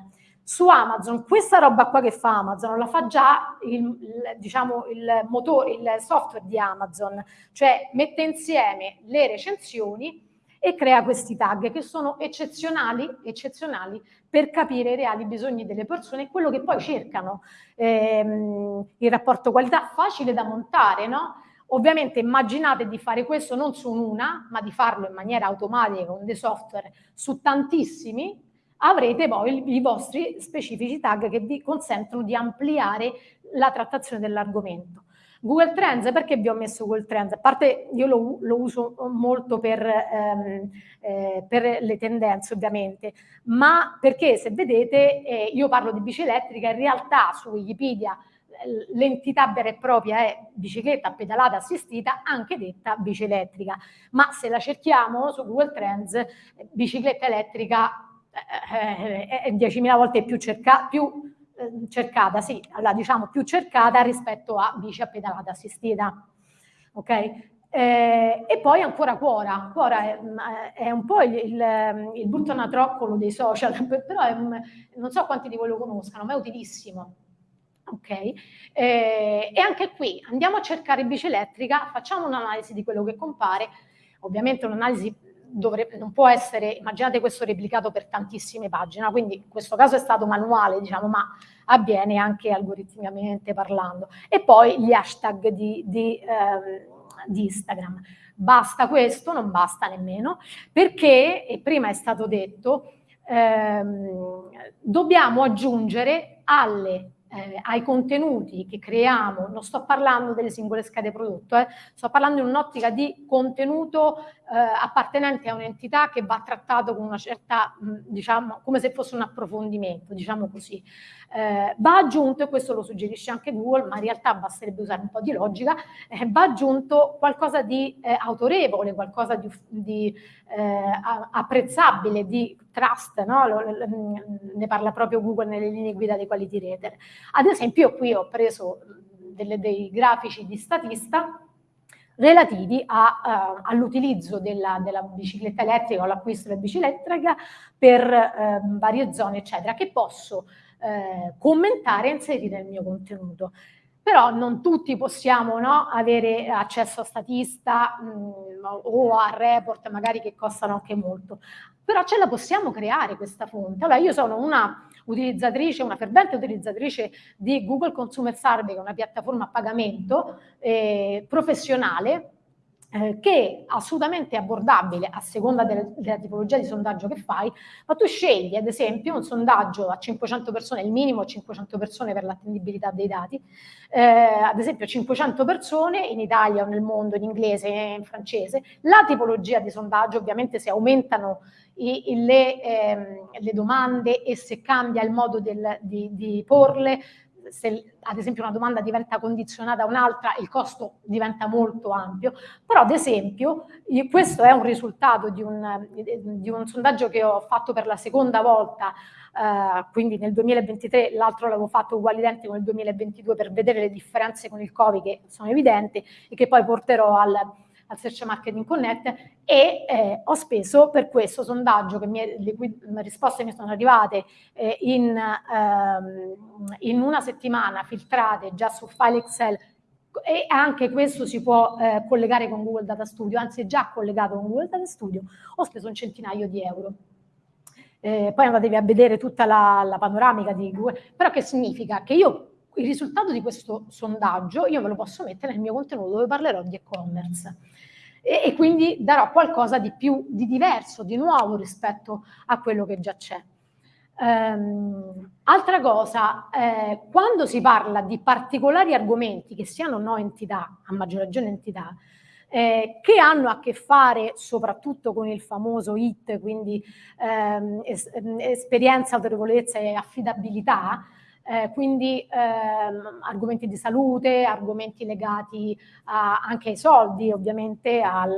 su Amazon, questa roba qua che fa Amazon la fa già il, diciamo, il, motore, il software di Amazon, cioè mette insieme le recensioni e crea questi tag che sono eccezionali, eccezionali per capire i reali bisogni delle persone e quello che poi cercano. Ehm, il rapporto qualità facile da montare, no? Ovviamente immaginate di fare questo non su una, ma di farlo in maniera automatica con dei software su tantissimi avrete poi i vostri specifici tag che vi consentono di ampliare la trattazione dell'argomento. Google Trends, perché vi ho messo Google Trends? A parte io lo, lo uso molto per, ehm, eh, per, le tendenze ovviamente, ma perché se vedete eh, io parlo di bici elettrica, in realtà su Wikipedia l'entità vera e propria è bicicletta pedalata assistita, anche detta bici elettrica, ma se la cerchiamo su Google Trends, bicicletta elettrica eh, è 10.000 volte più, cerca, più eh, cercata, sì, allora, diciamo più cercata rispetto a bici a pedalata assistita. Ok? Eh, e poi ancora Quora, Quora è, è un po' il, il, il buttanatroccolo dei social, però è, non so quanti di voi lo conoscano, ma è utilissimo. Ok? Eh, e anche qui andiamo a cercare bici elettrica, facciamo un'analisi di quello che compare, ovviamente un'analisi dovrebbe, non può essere, immaginate questo replicato per tantissime pagine, quindi in questo caso è stato manuale, diciamo, ma avviene anche algoritmicamente parlando. E poi gli hashtag di, di, eh, di Instagram. Basta questo? Non basta nemmeno, perché, e prima è stato detto, ehm, dobbiamo aggiungere alle eh, ai contenuti che creiamo, non sto parlando delle singole schede prodotto, eh, sto parlando in un'ottica di contenuto eh, appartenente a un'entità che va trattato con una certa, mh, diciamo, come se fosse un approfondimento, diciamo così. Eh, va aggiunto, e questo lo suggerisce anche Google, ma in realtà basterebbe usare un po' di logica, eh, va aggiunto qualcosa di eh, autorevole, qualcosa di, di apprezzabile, di trust, no? ne parla proprio Google nelle linee guida dei quality rater. Ad esempio io qui ho preso delle, dei grafici di statista relativi uh, all'utilizzo della, della, bicicletta elettrica o l'acquisto della bicicletta elettrica per uh, varie zone, eccetera, che posso uh, commentare e inserire nel mio contenuto. Però non tutti possiamo no, avere accesso a statista mh, mm, o a report magari che costano anche molto però ce la possiamo creare questa fonte. Allora io sono una utilizzatrice, una fervente utilizzatrice di Google Consumer Survey, che è una piattaforma a pagamento eh, professionale, eh, che è assolutamente abbordabile a seconda del, della tipologia di sondaggio che fai, ma tu scegli ad esempio un sondaggio a 500 persone, il minimo 500 persone per l'attendibilità dei dati, eh, ad esempio 500 persone in Italia o nel mondo, in inglese in francese, la tipologia di sondaggio ovviamente se aumentano i, le, ehm, le, domande e se cambia il modo del, di, di porle, se ad esempio una domanda diventa condizionata a un'altra, il costo diventa molto ampio, però ad esempio questo è un risultato di un, di un sondaggio che ho fatto per la seconda volta, eh, quindi nel 2023, l'altro l'avevo fatto uguale identico nel 2022 per vedere le differenze con il Covid che sono evidenti e che poi porterò al al Search Marketing Connect e eh, ho speso per questo sondaggio, che mi, le cui risposte mi sono arrivate eh, in, ehm, in, una settimana filtrate già su file Excel e anche questo si può eh, collegare con Google Data Studio, anzi è già collegato con Google Data Studio, ho speso un centinaio di euro. Eh, poi andatevi a vedere tutta la, la panoramica di Google, però che significa? Che io il risultato di questo sondaggio io me lo posso mettere nel mio contenuto dove parlerò di e-commerce e, e, quindi darò qualcosa di più, di diverso, di nuovo rispetto a quello che già c'è. Um, altra cosa, eh, quando si parla di particolari argomenti che siano no entità, a maggior ragione entità, eh, che hanno a che fare soprattutto con il famoso IT, quindi ehm, es esperienza, autorevolezza e affidabilità, eh, quindi ehm, argomenti di salute, argomenti legati a, anche ai soldi, ovviamente al,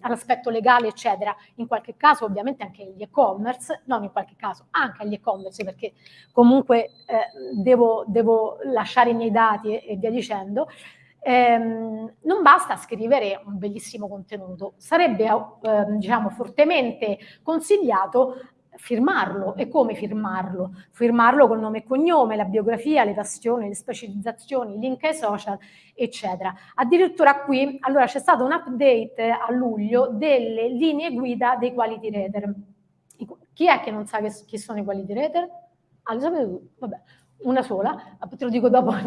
all'aspetto legale, eccetera. In qualche caso ovviamente anche gli e-commerce, non in qualche caso, anche agli e-commerce, perché comunque eh, devo, devo, lasciare i miei dati e, e via dicendo. Ehm, non basta scrivere un bellissimo contenuto, sarebbe eh, diciamo, fortemente consigliato firmarlo. E come firmarlo? Firmarlo col nome e cognome, la biografia, le passioni, le specializzazioni, i link ai social, eccetera. Addirittura qui, allora c'è stato un update a luglio delle linee guida dei quality rater. Chi è che non sa che, chi sono i quality rater? Ah, lo sapete tutti? Vabbè una sola, te lo dico dopo, no?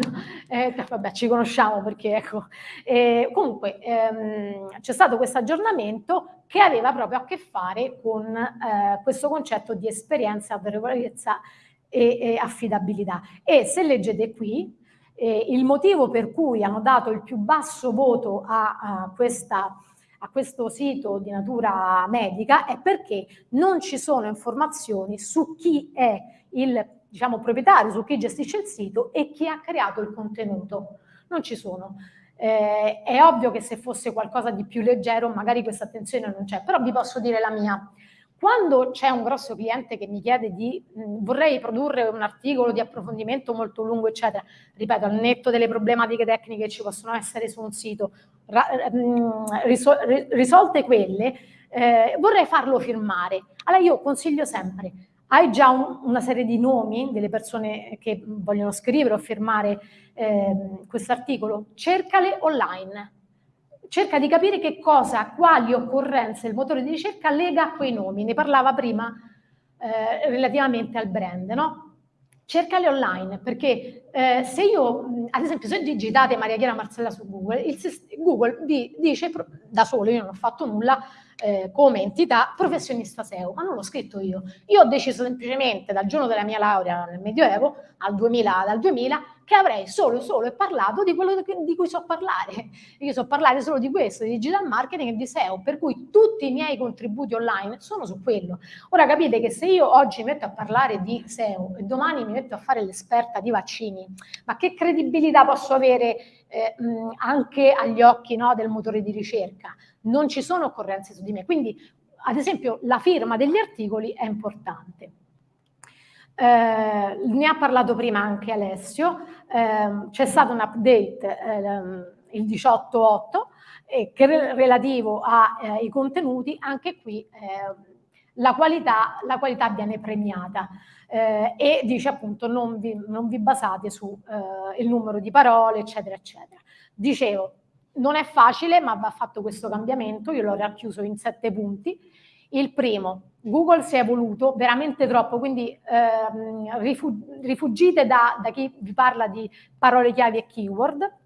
eh, vabbè ci conosciamo perché ecco, eh, comunque ehm, c'è stato questo aggiornamento che aveva proprio a che fare con eh, questo concetto di esperienza, autorevolezza e, e, affidabilità e se leggete qui eh, il motivo per cui hanno dato il più basso voto a, a questa a questo sito di natura medica è perché non ci sono informazioni su chi è il diciamo, proprietario, su chi gestisce il sito e chi ha creato il contenuto. Non ci sono. Eh, è ovvio che se fosse qualcosa di più leggero magari questa attenzione non c'è, però vi posso dire la mia. Quando c'è un grosso cliente che mi chiede di mh, vorrei produrre un articolo di approfondimento molto lungo, eccetera, ripeto, al netto delle problematiche tecniche che ci possono essere su un sito, ra, mh, risol risolte quelle, eh, vorrei farlo firmare. Allora io consiglio sempre, hai già un, una serie di nomi delle persone che vogliono scrivere o firmare eh, questo articolo? Cercale online. Cerca di capire che cosa, quali occorrenze il motore di ricerca lega a quei nomi. Ne parlava prima eh, relativamente al brand, no? cercale online, perché eh, se io, ad esempio, se digitate Maria Chiara Marcella su Google, Google vi dice da solo, io non ho fatto nulla, eh, come entità professionista SEO, ma non l'ho scritto io. Io ho deciso semplicemente dal giorno della mia laurea nel Medioevo, al 2000, dal 2000, che avrei solo, solo e parlato di quello di cui so parlare. Io so parlare solo di questo, di digital marketing e di SEO, per cui tutti i miei contributi online sono su quello. Ora capite che se io oggi mi metto a parlare di SEO e domani mi metto a fare l'esperta di vaccini, ma che credibilità posso avere eh, anche agli occhi no, del motore di ricerca? Non ci sono occorrenze su di me, quindi ad esempio la firma degli articoli è importante. Eh, ne ha parlato prima anche Alessio, eh, c'è stato un update eh, il 18.8 eh, che relativo ai eh, contenuti, anche qui eh, la qualità, la, qualità, viene premiata e dice appunto non vi, non vi basate sul numero di parole, eccetera, eccetera. Dicevo, non è facile, ma va fatto questo cambiamento, io l'ho racchiuso in sette punti. Il primo, Google si è evoluto veramente troppo, quindi ehm, rifugite da, da, chi vi parla di parole chiavi e keyword.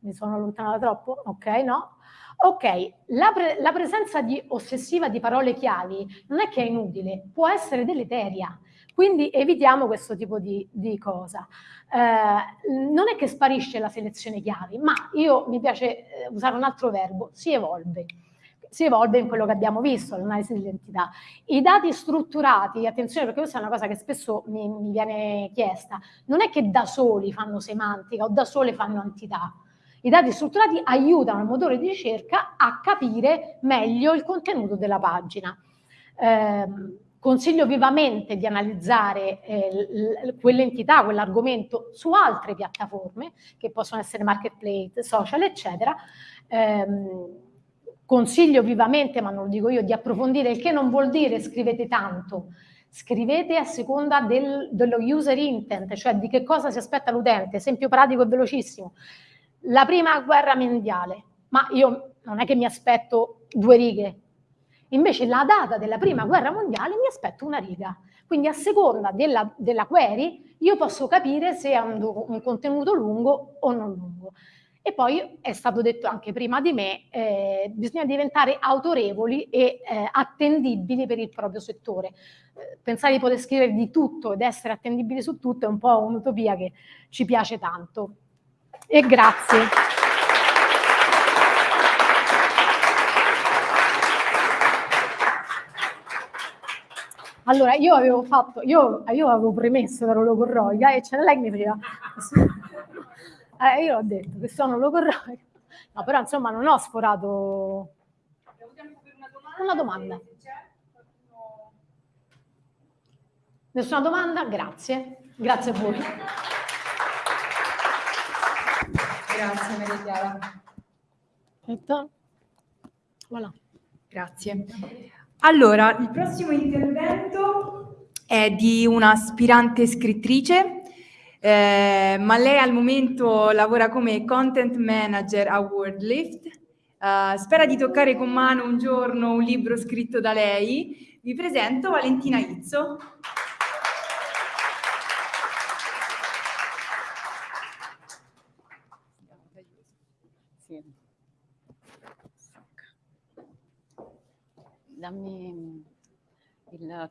Mi sono allontanata troppo? Ok, no? Ok, la, pre la presenza di ossessiva di parole chiavi non è che è inutile, può essere deleteria. Quindi evitiamo questo tipo di, di cosa. Eh, non è che sparisce la selezione chiavi, ma io mi piace eh, usare un altro verbo, si evolve si evolve in quello che abbiamo visto, l'analisi dell'identità. I dati strutturati, attenzione perché questa è una cosa che spesso mi, mi, viene chiesta, non è che da soli fanno semantica o da sole fanno entità. I dati strutturati aiutano il motore di ricerca a capire meglio il contenuto della pagina. Eh, consiglio vivamente di analizzare eh, quell'entità, quell'argomento su altre piattaforme, che possono essere marketplace, social, eccetera, ehm, consiglio vivamente, ma non lo dico io, di approfondire, il che non vuol dire scrivete tanto, scrivete a seconda del, dello user intent, cioè di che cosa si aspetta l'utente, esempio pratico e velocissimo. La prima guerra mondiale, ma io non è che mi aspetto due righe, invece la data della prima guerra mondiale mi aspetto una riga, quindi a seconda della, della query io posso capire se è un, un contenuto lungo o non lungo. E poi è stato detto anche prima di me, eh, bisogna diventare autorevoli e eh, attendibili per il proprio settore. Eh, pensare di poter scrivere di tutto ed essere attendibili su tutto è un po' un'utopia che ci piace tanto. E grazie. Allora, io avevo fatto, io, io avevo premesso che ero logorroica e c'era lei che mi faceva eh, io ho detto che sono logorroica. No, però insomma non ho sforato... Una domanda. Nessuna domanda? Grazie. Grazie a voi. Grazie Maria Chiara. Voilà. Grazie. Allora, il prossimo intervento è di un'aspirante scrittrice eh, ma lei al momento lavora come content manager a WordLift. Uh, spera di toccare con mano un giorno un libro scritto da lei. Vi presento Valentina Izzo. Dammi il, il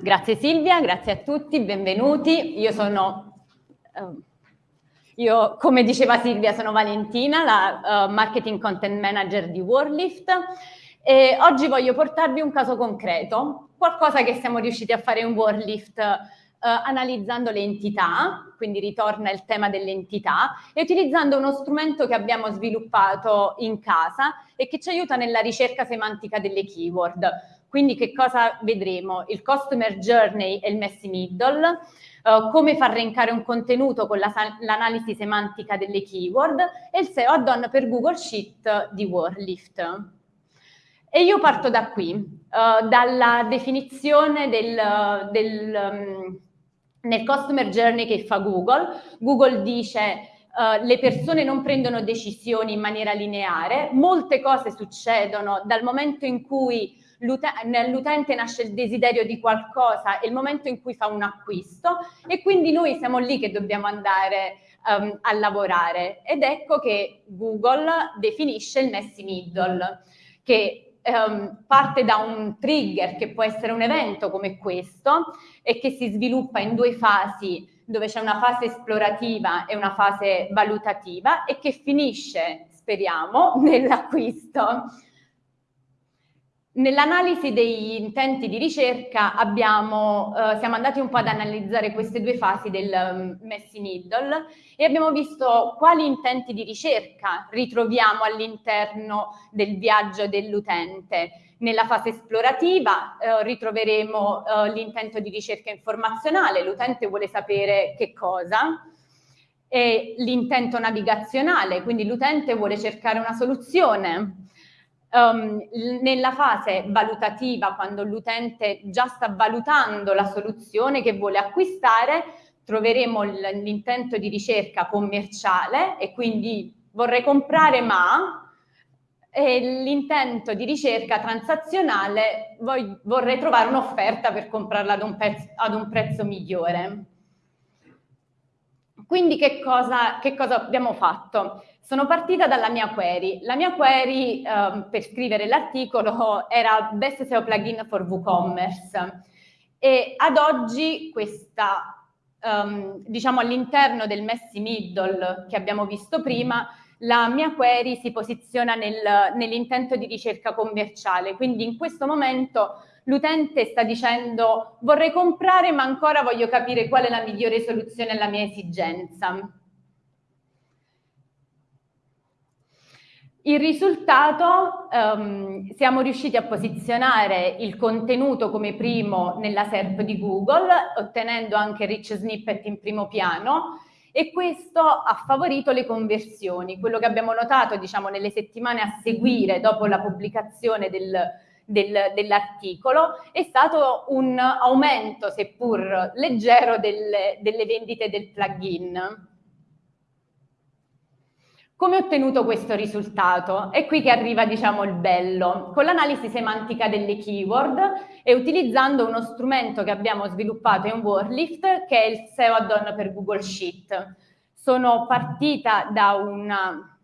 Grazie Silvia, grazie a tutti, benvenuti. Io sono, uh, io, come diceva Silvia, sono Valentina, la uh, Marketing Content Manager di Warlift e oggi voglio portarvi un caso concreto, qualcosa che siamo riusciti a fare in Warlift analizzando le entità, quindi ritorna il tema delle entità, e utilizzando uno strumento che abbiamo sviluppato in casa e che ci aiuta nella ricerca semantica delle keyword. Quindi che cosa vedremo? Il customer journey e il messy middle, uh, come far rankare un contenuto con l'analisi semantica delle keyword e il SEO add-on per Google Sheet di Warlift. E io parto da qui, uh, dalla definizione del, del um, nel customer journey che fa Google. Google dice uh, le persone non prendono decisioni in maniera lineare, molte cose succedono dal momento in cui nell'utente nasce il desiderio di qualcosa e il momento in cui fa un acquisto e quindi noi siamo lì che dobbiamo andare um, a lavorare ed ecco che Google definisce il messy middle che um, parte da un trigger che può essere un evento come questo e che si sviluppa in due fasi dove c'è una fase esplorativa e una fase valutativa e che finisce, speriamo, nell'acquisto. Nell'analisi degli intenti di ricerca abbiamo, eh, siamo andati un po' ad analizzare queste due fasi del um, messy middle e abbiamo visto quali intenti di ricerca ritroviamo all'interno del viaggio dell'utente. Nella fase esplorativa eh, ritroveremo eh, l'intento di ricerca informazionale, l'utente vuole sapere che cosa, e l'intento navigazionale, quindi l'utente vuole cercare una soluzione, Um, nella fase valutativa, quando l'utente già sta valutando la soluzione che vuole acquistare, troveremo l'intento di ricerca commerciale e quindi vorrei comprare ma l'intento di ricerca transazionale vorrei trovare un'offerta per comprarla ad un, ad un prezzo migliore. Quindi che cosa, che cosa abbiamo fatto? Sono partita dalla mia query. La mia query eh, per scrivere l'articolo era Best SEO plugin for WooCommerce e ad oggi questa, um, diciamo all'interno del messy middle che abbiamo visto prima, la mia query si posiziona nel, nell'intento di ricerca commerciale, quindi in questo momento l'utente sta dicendo vorrei comprare ma ancora voglio capire qual è la migliore soluzione alla mia esigenza. Il risultato, um, siamo riusciti a posizionare il contenuto come primo nella SERP di Google, ottenendo anche rich snippet in primo piano, e questo ha favorito le conversioni. Quello che abbiamo notato diciamo, nelle settimane a seguire dopo la pubblicazione del, del, dell'articolo è stato un aumento, seppur leggero, delle, delle vendite del plugin. Come ho ottenuto questo risultato? È qui che arriva, diciamo, il bello. Con l'analisi semantica delle keyword e utilizzando uno strumento che abbiamo sviluppato in Warlift, che è il SEO add-on per Google Sheet. Sono partita da una,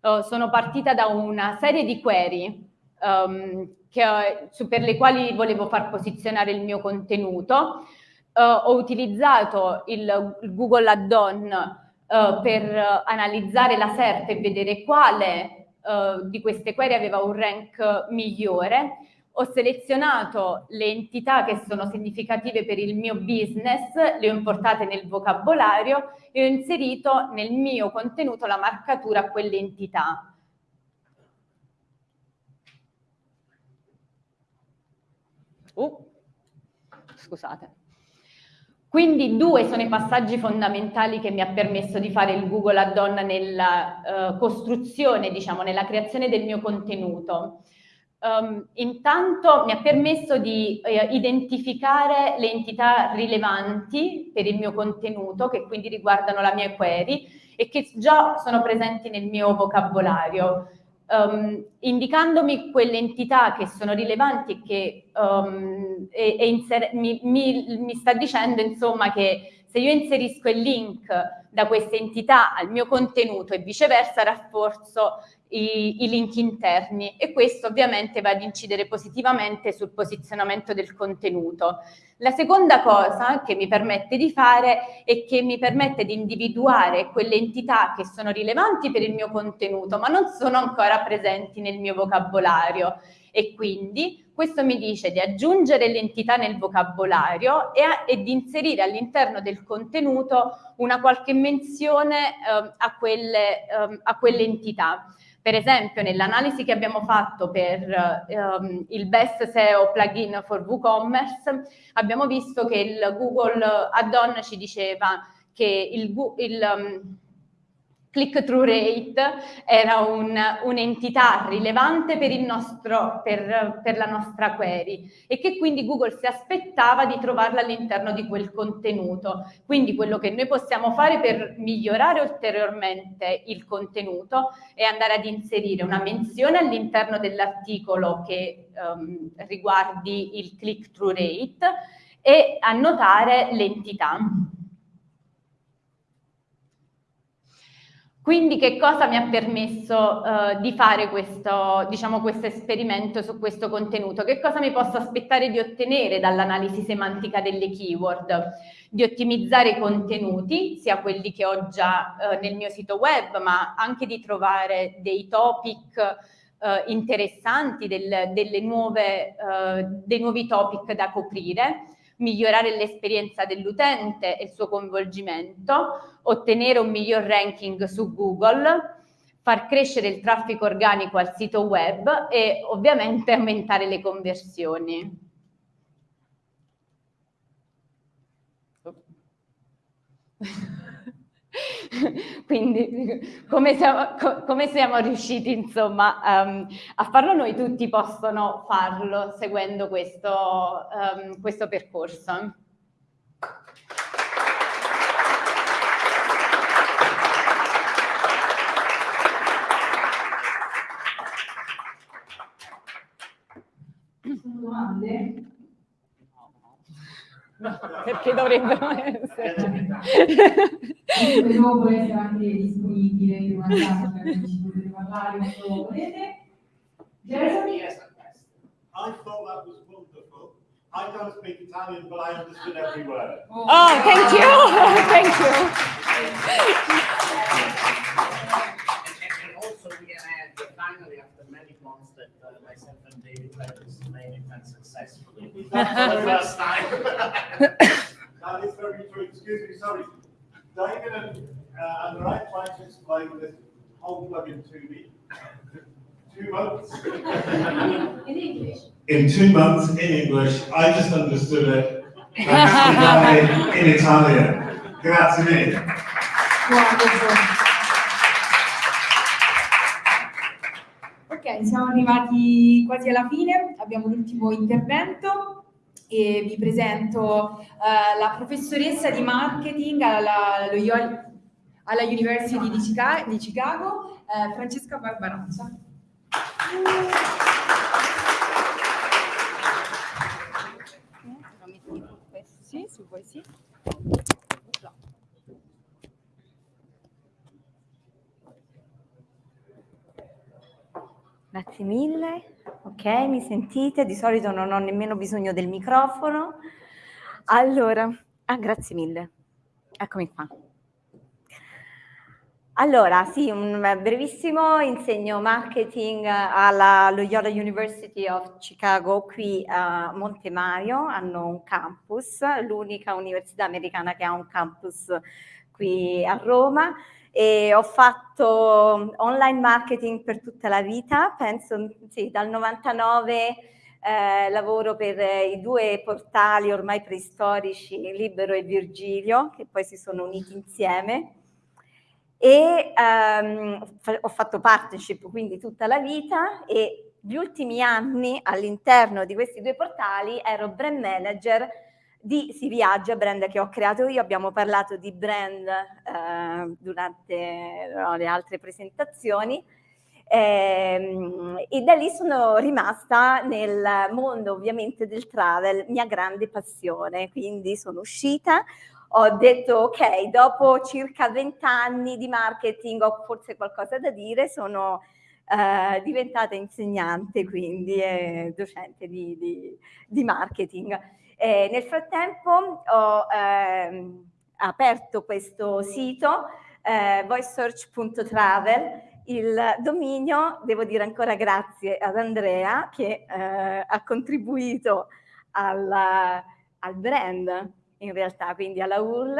oh, sono partita da una serie di query um, che, su, per le quali volevo far posizionare il mio contenuto. Uh, ho utilizzato il, il Google Add-on uh, per analizzare la SERP e vedere quale uh, di queste query aveva un rank migliore. Ho selezionato le entità che sono significative per il mio business, le ho importate nel vocabolario e ho inserito nel mio contenuto la marcatura a quelle entità. Uh, scusate. Quindi due sono i passaggi fondamentali che mi ha permesso di fare il Google Add-on nella uh, costruzione, diciamo, nella creazione del mio contenuto. Um, intanto mi ha permesso di uh, identificare le entità rilevanti per il mio contenuto, che quindi riguardano la mia query e che già sono presenti nel mio vocabolario um, indicandomi quelle entità che sono rilevanti che um, e, e mi, mi, mi sta dicendo insomma che se io inserisco il link da queste entità al mio contenuto e viceversa rafforzo i, i, link interni e questo ovviamente va ad incidere positivamente sul posizionamento del contenuto. La seconda cosa che mi permette di fare è che mi permette di individuare quelle entità che sono rilevanti per il mio contenuto ma non sono ancora presenti nel mio vocabolario e quindi questo mi dice di aggiungere l'entità nel vocabolario e, a, e, di inserire all'interno del contenuto una qualche menzione eh, a, quelle, eh, a quelle entità. Per esempio, nell'analisi che abbiamo fatto per um, il Best SEO plugin for WooCommerce, abbiamo visto che il Google Add-on ci diceva che il, il, um, click-through rate era un'entità un rilevante per, nostro, per, per, la nostra query e che quindi Google si aspettava di trovarla all'interno di quel contenuto. Quindi quello che noi possiamo fare per migliorare ulteriormente il contenuto è andare ad inserire una menzione all'interno dell'articolo che um, riguardi il click-through rate e annotare l'entità. Quindi che cosa mi ha permesso uh, di fare questo, diciamo, questo esperimento su questo contenuto? Che cosa mi posso aspettare di ottenere dall'analisi semantica delle keyword? Di ottimizzare i contenuti, sia quelli che ho già uh, nel mio sito web, ma anche di trovare dei topic uh, interessanti, del, nuove, dei nuovi topic da coprire migliorare l'esperienza dell'utente e il suo coinvolgimento, ottenere un miglior ranking su Google, far crescere il traffico organico al sito web e ovviamente aumentare le conversioni. Quindi come siamo, co come siamo, riusciti insomma um, a farlo noi tutti possono farlo seguendo questo, um, questo percorso. Perché dovrebbero essere. Dopo essere anche disponibile per una casa per ci potete parlare quando volete. Jason? I thought that was wonderful. I don't speak Italian, but I understood every word. Oh, oh thank you. thank you. Main successfully for the first time. that is very true. Excuse me, sorry. David and, uh, and I tried to explain this whole plugin to me. Two months. In English. In two months in English, I just understood it. in, in Italian. Grazie mille. Siamo arrivati quasi alla fine, abbiamo l'ultimo intervento e vi presento uh, la professoressa di marketing alla, alla University di Chicago, di Chicago uh, Francesca Barbarazza. Sì, se vuoi sì. Grazie mille. Ok, mi sentite? Di solito non ho nemmeno bisogno del microfono. Allora, ah, grazie mille. Eccomi qua. Allora, sì, un brevissimo insegno marketing alla Loyola University of Chicago qui a Monte Mario, hanno un campus, l'unica università americana che ha un campus qui a Roma e ho fatto online marketing per tutta la vita, penso sì, dal 99 eh, lavoro per i due portali ormai preistorici, Libero e Virgilio, che poi si sono uniti insieme. E ehm, ho fatto partnership quindi tutta la vita e gli ultimi anni all'interno di questi due portali ero brand manager di Si Viaggia, brand che ho creato io, abbiamo parlato di brand eh, durante no, le altre presentazioni. Eh, e da lì sono rimasta nel mondo ovviamente del travel, mia grande passione, quindi sono uscita, ho detto ok, dopo circa 20 anni di marketing ho forse qualcosa da dire, sono eh, diventata insegnante quindi eh, docente di, di, di marketing. Eh, nel frattempo ho ehm, aperto questo sito, eh, voicesearch.travel, il dominio, devo dire ancora grazie ad Andrea che eh, ha contribuito alla, al brand in realtà, quindi alla URL,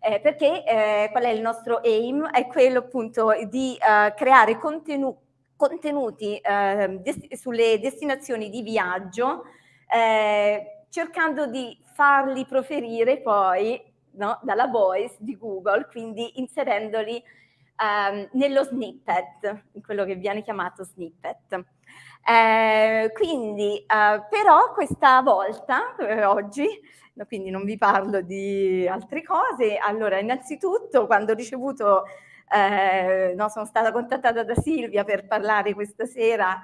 eh, perché eh, qual è il nostro aim? È quello appunto di uh, creare contenu contenuti uh, des sulle destinazioni di viaggio eh, cercando di farli proferire poi no, dalla voice di Google, quindi inserendoli ehm, nello snippet, in quello che viene chiamato snippet. Eh, quindi, eh, però questa volta, eh, oggi, no, quindi non vi parlo di altre cose, allora innanzitutto quando ho ricevuto, eh, no, sono stata contattata da Silvia per parlare questa sera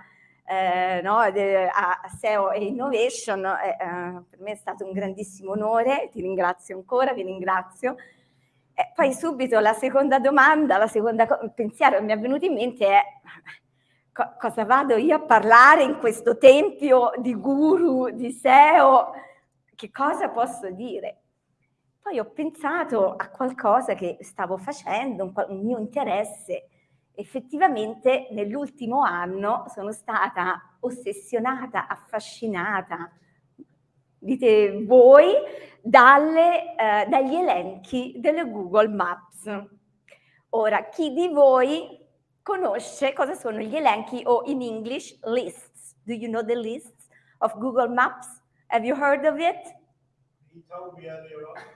eh, no, a SEO e Innovation, eh, eh, per me è stato un grandissimo onore, ti ringrazio ancora, vi ringrazio. E poi subito la seconda domanda, la seconda pensiero che mi è venuto in mente è co cosa vado io a parlare in questo tempio di guru, di SEO, che cosa posso dire? Poi ho pensato a qualcosa che stavo facendo, un, un mio interesse, effettivamente nell'ultimo anno sono stata ossessionata, affascinata, dite voi, dalle, eh, dagli elenchi delle Google Maps. Ora, chi di voi conosce cosa sono gli elenchi o in English lists? Do you know the lists of Google Maps? Have you heard of it?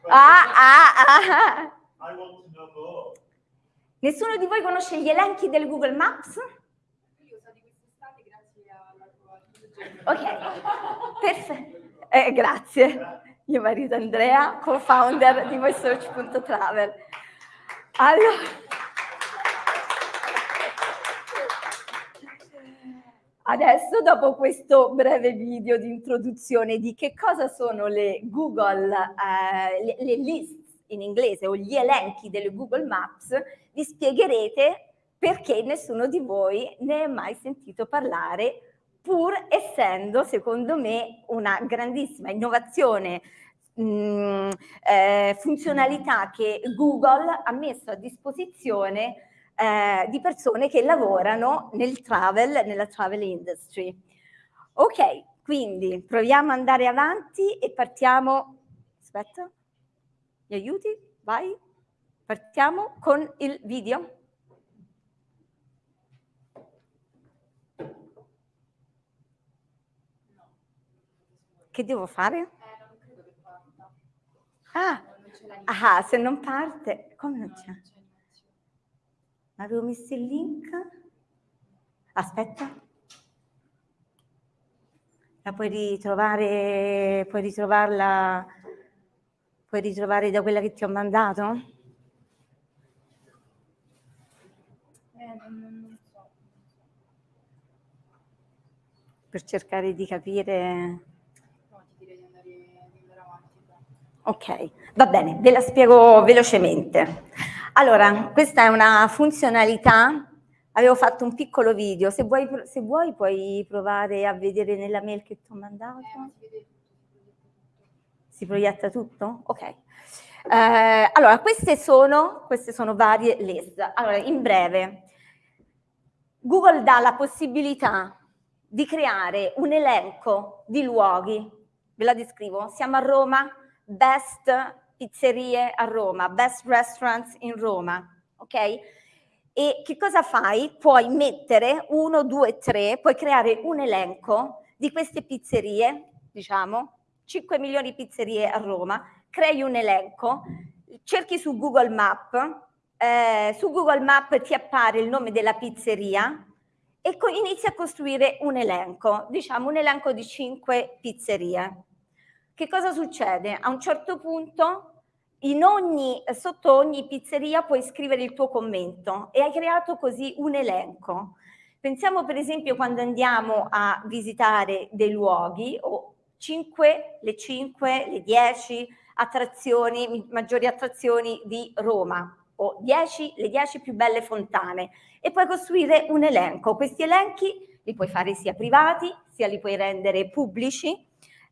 Ah, ah, ah. I want to know more. Nessuno di voi conosce gli elenchi del Google Maps? Ok, perfetto. Eh, grazie. Mio marito Andrea, co-founder di voicesearch.travel. Allora, adesso dopo questo breve video di introduzione di che cosa sono le Google, eh, le, le list in inglese o gli elenchi delle Google Maps, vi spiegherete perché nessuno di voi ne è mai sentito parlare, pur essendo, secondo me, una grandissima innovazione, mh, mm, eh, funzionalità che Google ha messo a disposizione eh, di persone che lavorano nel travel, nella travel industry. Ok, quindi proviamo ad andare avanti e partiamo... Aspetta. Mi aiuti? Vai. Partiamo con il video. Che devo fare? Ah, ah se non parte, come non c'è? Avevo messo il link. Aspetta. La puoi ritrovare, puoi ritrovarla puoi ritrovare da quella che ti ho mandato? Eh, non so. Per cercare di capire... No, ti direi di andare, di andare avanti. Ok, va bene, ve la spiego velocemente. Allora, questa è una funzionalità, avevo fatto un piccolo video, se vuoi, se vuoi puoi provare a vedere nella mail che ti ho mandato. Eh, si proietta tutto? Ok. Eh, allora, queste sono, queste sono varie list. Allora, in breve, Google dà la possibilità di creare un elenco di luoghi, ve la descrivo, siamo a Roma, best pizzerie a Roma, best restaurants in Roma, ok? E che cosa fai? Puoi mettere uno, due, tre, puoi creare un elenco di queste pizzerie, diciamo, 5 milioni di pizzerie a Roma, crei un elenco, cerchi su Google Map, eh, su Google Map ti appare il nome della pizzeria e inizi a costruire un elenco, diciamo un elenco di 5 pizzerie. Che cosa succede? A un certo punto ogni, sotto ogni pizzeria puoi scrivere il tuo commento e hai creato così un elenco. Pensiamo per esempio quando andiamo a visitare dei luoghi o 5, le 5, le 10 attrazioni, maggiori attrazioni di Roma o 10, le 10 più belle fontane e puoi costruire un elenco. Questi elenchi li puoi fare sia privati, sia li puoi rendere pubblici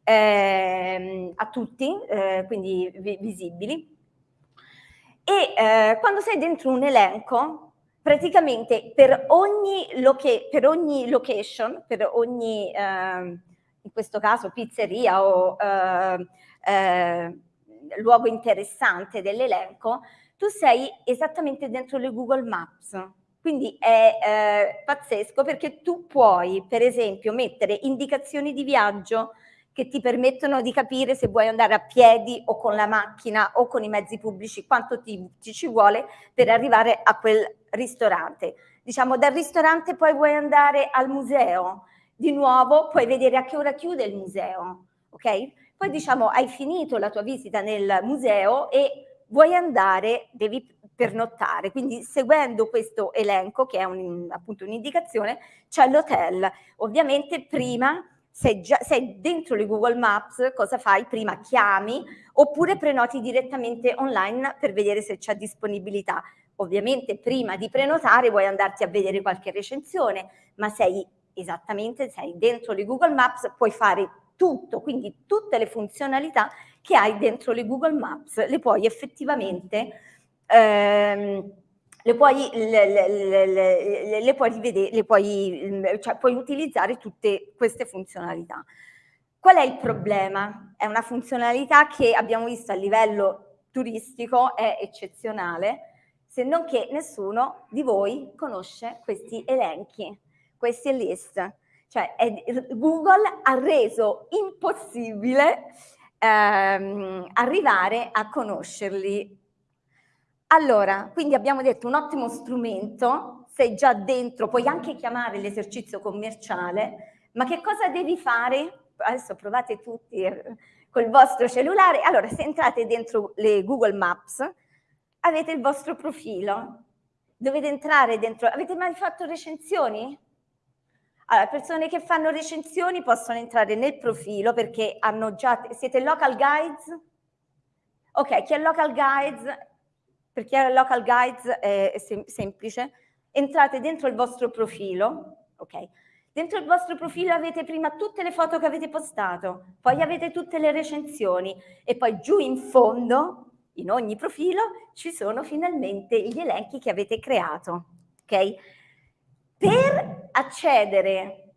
eh, a tutti, eh, quindi vi visibili. E eh, quando sei dentro un elenco, praticamente per ogni, per ogni location, per ogni ehm, in questo caso pizzeria o eh, eh, luogo interessante dell'elenco, tu sei esattamente dentro le Google Maps. Quindi è eh, pazzesco perché tu puoi, per esempio, mettere indicazioni di viaggio che ti permettono di capire se vuoi andare a piedi o con la macchina o con i mezzi pubblici, quanto ti, ti ci vuole per arrivare a quel ristorante. Diciamo dal ristorante poi vuoi andare al museo, di nuovo puoi vedere a che ora chiude il museo, ok? Poi diciamo hai finito la tua visita nel museo e vuoi andare, devi pernottare, quindi seguendo questo elenco che è un, appunto un'indicazione c'è l'hotel. Ovviamente prima sei, già, sei dentro le Google Maps, cosa fai? Prima chiami oppure prenoti direttamente online per vedere se c'è disponibilità. Ovviamente prima di prenotare vuoi andarti a vedere qualche recensione, ma sei esattamente, sei dentro le Google Maps, puoi fare tutto, quindi tutte le funzionalità che hai dentro le Google Maps, le puoi effettivamente, ehm, le puoi, le, le, le, puoi rivedere, puoi, cioè puoi utilizzare tutte queste funzionalità. Qual è il problema? È una funzionalità che abbiamo visto a livello turistico, è eccezionale, se non che nessuno di voi conosce questi elenchi, questi list. Cioè è, Google ha reso impossibile ehm, arrivare a conoscerli. Allora, quindi abbiamo detto un ottimo strumento, sei già dentro, puoi anche chiamare l'esercizio commerciale, ma che cosa devi fare? Adesso provate tutti eh, col vostro cellulare. Allora, se entrate dentro le Google Maps, avete il vostro profilo. Dovete entrare dentro. Avete mai fatto recensioni? Allora, persone che fanno recensioni possono entrare nel profilo perché hanno già... Siete local guides? Ok, chi è local guides? Per chi è local guides è sem semplice. Entrate dentro il vostro profilo, ok? Dentro il vostro profilo avete prima tutte le foto che avete postato, poi avete tutte le recensioni e poi giù in fondo, in ogni profilo, ci sono finalmente gli elenchi che avete creato, ok? Per accedere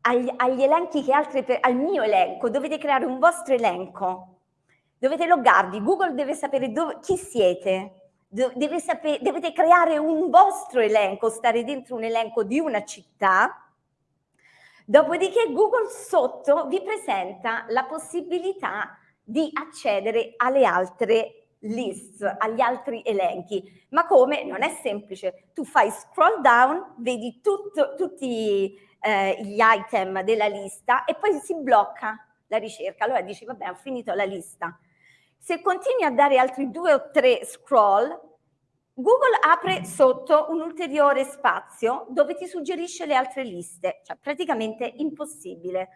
agli, agli elenchi che altre, al mio elenco, dovete creare un vostro elenco, dovete loggarvi, Google deve sapere dove, chi siete, deve sapere, dovete creare un vostro elenco, stare dentro un elenco di una città, dopodiché Google sotto vi presenta la possibilità di accedere alle altre list, agli altri elenchi. Ma come? Non è semplice. Tu fai scroll down, vedi tutto, tutti eh, gli item della lista e poi si blocca la ricerca. Allora dici, vabbè, ho finito la lista. Se continui a dare altri due o tre scroll, Google apre sotto un ulteriore spazio dove ti suggerisce le altre liste, cioè praticamente impossibile.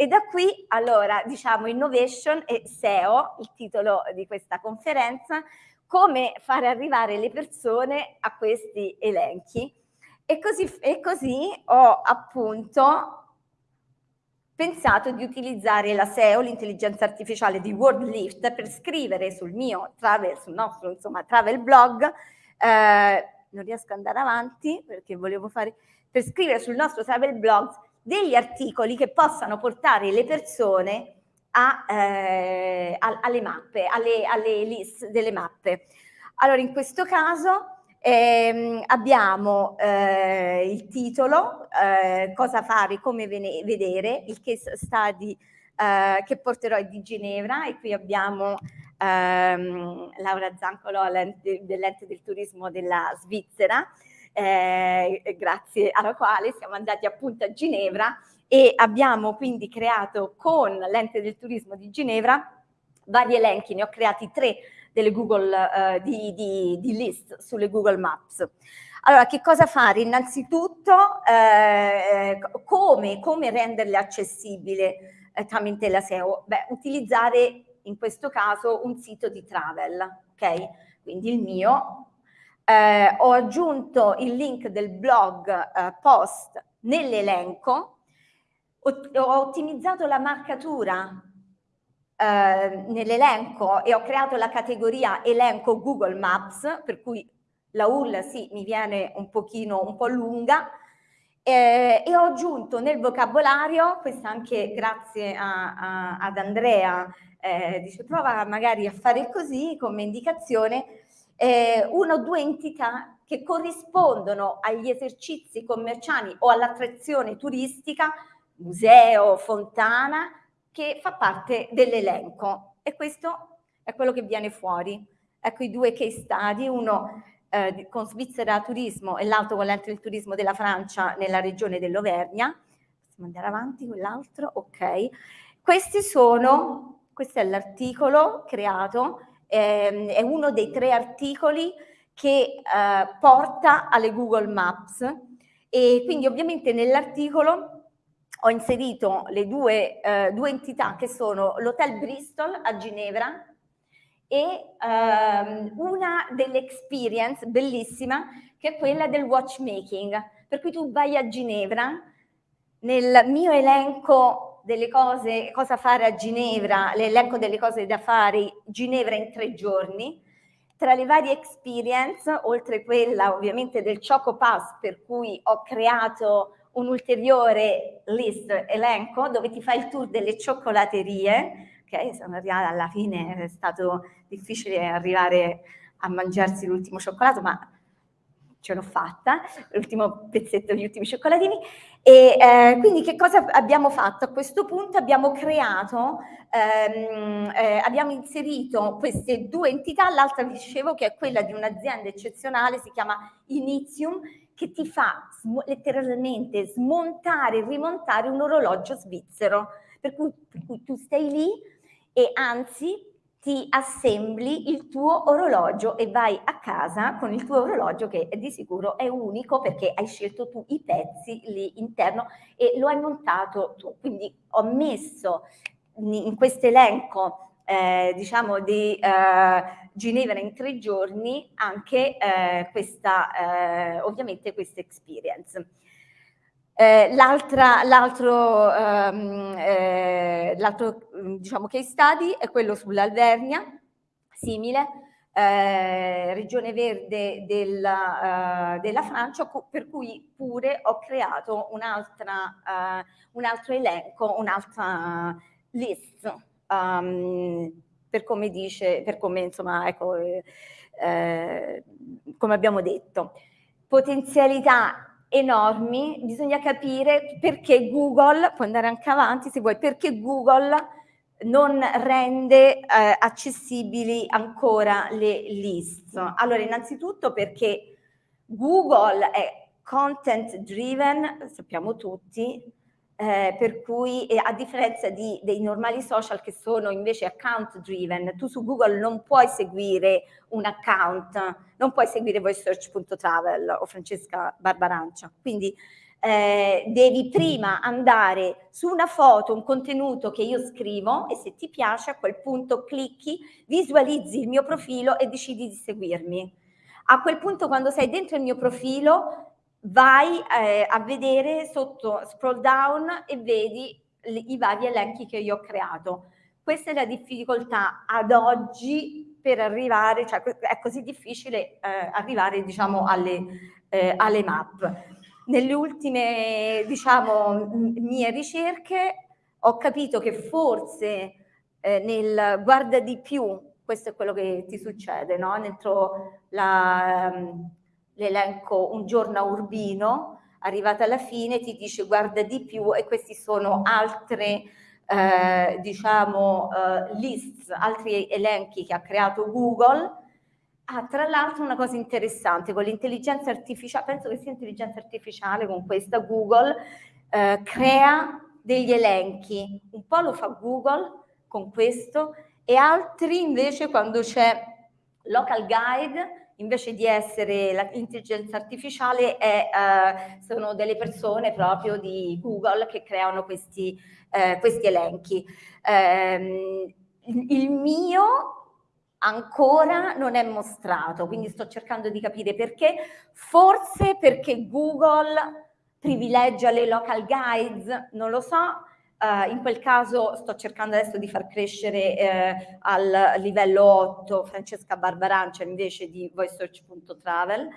E da qui, allora, diciamo Innovation e SEO, il titolo di questa conferenza, come fare arrivare le persone a questi elenchi. E così, e così ho appunto pensato di utilizzare la SEO, l'intelligenza artificiale di WordLift, per scrivere sul mio travel, sul nostro insomma, travel blog, eh, non riesco ad andare avanti perché volevo fare, per scrivere sul nostro travel blog degli articoli che possano portare le persone a, eh, alle mappe, alle, alle list delle mappe. Allora, in questo caso ehm, abbiamo eh, il titolo, eh, cosa fare, come vedere, il case study eh, che porterò di Ginevra e qui abbiamo ehm, Laura Zancolo dell'ente del turismo della Svizzera, eh, grazie alla quale siamo andati appunto a Ginevra e abbiamo quindi creato con l'ente del turismo di Ginevra vari elenchi, ne ho creati tre delle Google, eh, di, di, di, list sulle Google Maps. Allora, che cosa fare? Innanzitutto, eh, come, come, renderle accessibili eh, tramite la SEO? Beh, utilizzare in questo caso un sito di travel, ok? Quindi il mio, eh, ho aggiunto il link del blog eh, post nell'elenco, ho, ho, ottimizzato la marcatura eh, nell'elenco e ho creato la categoria elenco Google Maps, per cui la URL sì, mi viene un pochino, un po' lunga, eh, e ho aggiunto nel vocabolario, questo anche grazie a, a, ad Andrea, eh, dice prova magari a fare così come indicazione, eh, una o due entità che corrispondono agli esercizi commerciali o all'attrazione turistica, museo, fontana, che fa parte dell'elenco e questo è quello che viene fuori. Ecco i due case study, uno eh, con Svizzera Turismo e l'altro con l'ente del turismo della Francia nella regione dell'Auvergnat. Possiamo andare avanti con l'altro? Ok. Questi sono, questo è l'articolo creato, ehm, è uno dei tre articoli che eh, porta alle Google Maps e quindi ovviamente nell'articolo ho inserito le due, eh, due entità che sono l'Hotel Bristol a Ginevra e ehm, una delle experience bellissima che è quella del watchmaking. Per cui tu vai a Ginevra, nel mio elenco delle cose, cosa fare a Ginevra, l'elenco delle cose da fare, Ginevra in tre giorni, tra le varie experience, oltre quella ovviamente del Choco Pass, per cui ho creato un ulteriore list, elenco, dove ti fai il tour delle cioccolaterie, ok, sono arrivata alla fine, è stato difficile arrivare a mangiarsi l'ultimo cioccolato, ma ce l'ho fatta, l'ultimo pezzetto gli ultimi cioccolatini. E eh, quindi che cosa abbiamo fatto? A questo punto abbiamo creato, ehm, eh, abbiamo inserito queste due entità, l'altra dicevo che è quella di un'azienda eccezionale, si chiama Inizium, che ti fa sm letteralmente smontare e rimontare un orologio svizzero. Per cui, per cui tu stai lì e anzi ti assembli il tuo orologio e vai a casa con il tuo orologio che di sicuro è unico perché hai scelto tu i pezzi lì interno e lo hai montato tu. Quindi ho messo in questo elenco eh, diciamo di eh, Ginevra in tre giorni anche eh, questa eh, ovviamente questa experience. Eh, l'altro ehm, eh, diciamo case study è quello sull'Alvernia, simile, eh, regione verde della, uh, della, Francia, per cui pure ho creato un, uh, un altro elenco, un'altra list, um, per come dice, per come insomma, ecco, eh, come abbiamo detto. Potenzialità enormi, bisogna capire perché Google, puoi andare anche avanti se vuoi, perché Google non rende eh, accessibili ancora le list. Allora, innanzitutto perché Google è content driven, sappiamo tutti, eh, per cui eh, a differenza di, dei normali social che sono invece account driven, tu su Google non puoi seguire un account, non puoi seguire voicesearch.travel o Francesca Barbarancia, quindi eh, devi prima andare su una foto, un contenuto che io scrivo e se ti piace a quel punto clicchi, visualizzi il mio profilo e decidi di seguirmi. A quel punto quando sei dentro il mio profilo vai eh, a vedere sotto scroll down e vedi i vari elenchi che io ho creato. Questa è la difficoltà ad oggi per arrivare, cioè è così difficile eh, arrivare diciamo alle, eh, alle map. Nelle ultime diciamo mie ricerche ho capito che forse eh, nel guarda di più, questo è quello che ti succede, no? dentro la, l'elenco Un giorno a Urbino, arrivata alla fine ti dice guarda di più e questi sono altre eh, diciamo eh, lists, altri elenchi che ha creato Google. Ah, tra l'altro una cosa interessante, con l'intelligenza artificiale, penso che sia intelligenza artificiale con questa Google, eh, crea degli elenchi, un po' lo fa Google con questo e altri invece quando c'è local guide invece di essere l'intelligenza artificiale è, eh, sono delle persone proprio di Google che creano questi, eh, questi elenchi. Eh, il mio ancora non è mostrato, quindi sto cercando di capire perché, forse perché Google privilegia le local guides, non lo so, Uh, in quel caso sto cercando adesso di far crescere eh, al livello 8 Francesca Barbarancia invece di voicesearch.travel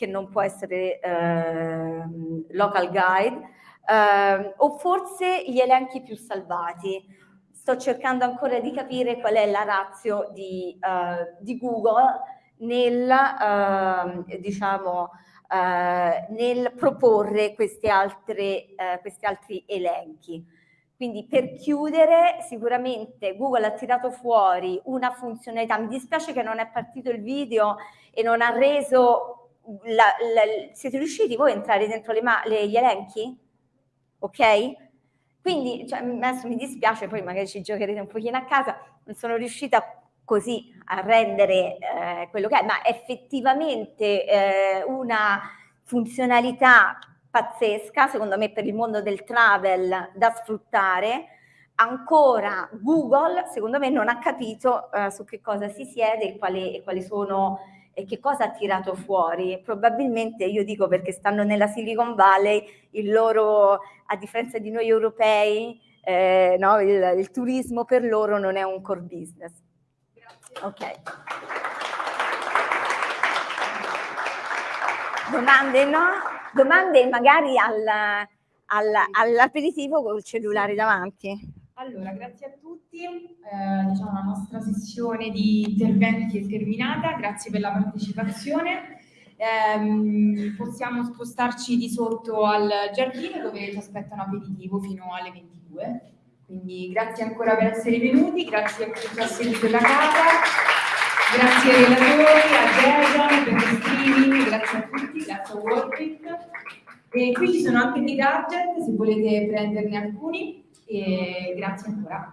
che non può essere eh, local guide eh, o forse gli elenchi più salvati. Sto cercando ancora di capire qual è la razio di, eh, di Google nel, ehm, diciamo, eh, nel proporre questi, altre, questi altri elenchi Quindi per chiudere, sicuramente Google ha tirato fuori una funzionalità, mi dispiace che non è partito il video e non ha reso, la, la, siete riusciti voi a entrare dentro le le, gli elenchi? Ok? Quindi cioè, adesso mi dispiace, poi magari ci giocherete un pochino a casa, non sono riuscita così a rendere eh, quello che è, ma effettivamente eh, una funzionalità pazzesca, secondo me per il mondo del travel da sfruttare, ancora Google secondo me non ha capito eh, su che cosa si siede e quali, e quali sono e che cosa ha tirato fuori. Probabilmente io dico perché stanno nella Silicon Valley, il loro, a differenza di noi europei, eh, no, il, il, turismo per loro non è un core business. Grazie. Ok. Domande no? Domande magari al, al, all'aperitivo col cellulare davanti. Allora, grazie a tutti, eh, diciamo la nostra sessione di interventi è terminata, grazie per la partecipazione. Eh, possiamo spostarci di sotto al giardino dove ci aspetta un aperitivo fino alle 22. Quindi grazie ancora per essere venuti, grazie a chi ci ha seguito da casa, grazie ai relatori, a Dejan per lo streaming, grazie a tutti, grazie a Warpic. E qui ci sono anche dei gadget se volete prenderne alcuni e grazie ancora.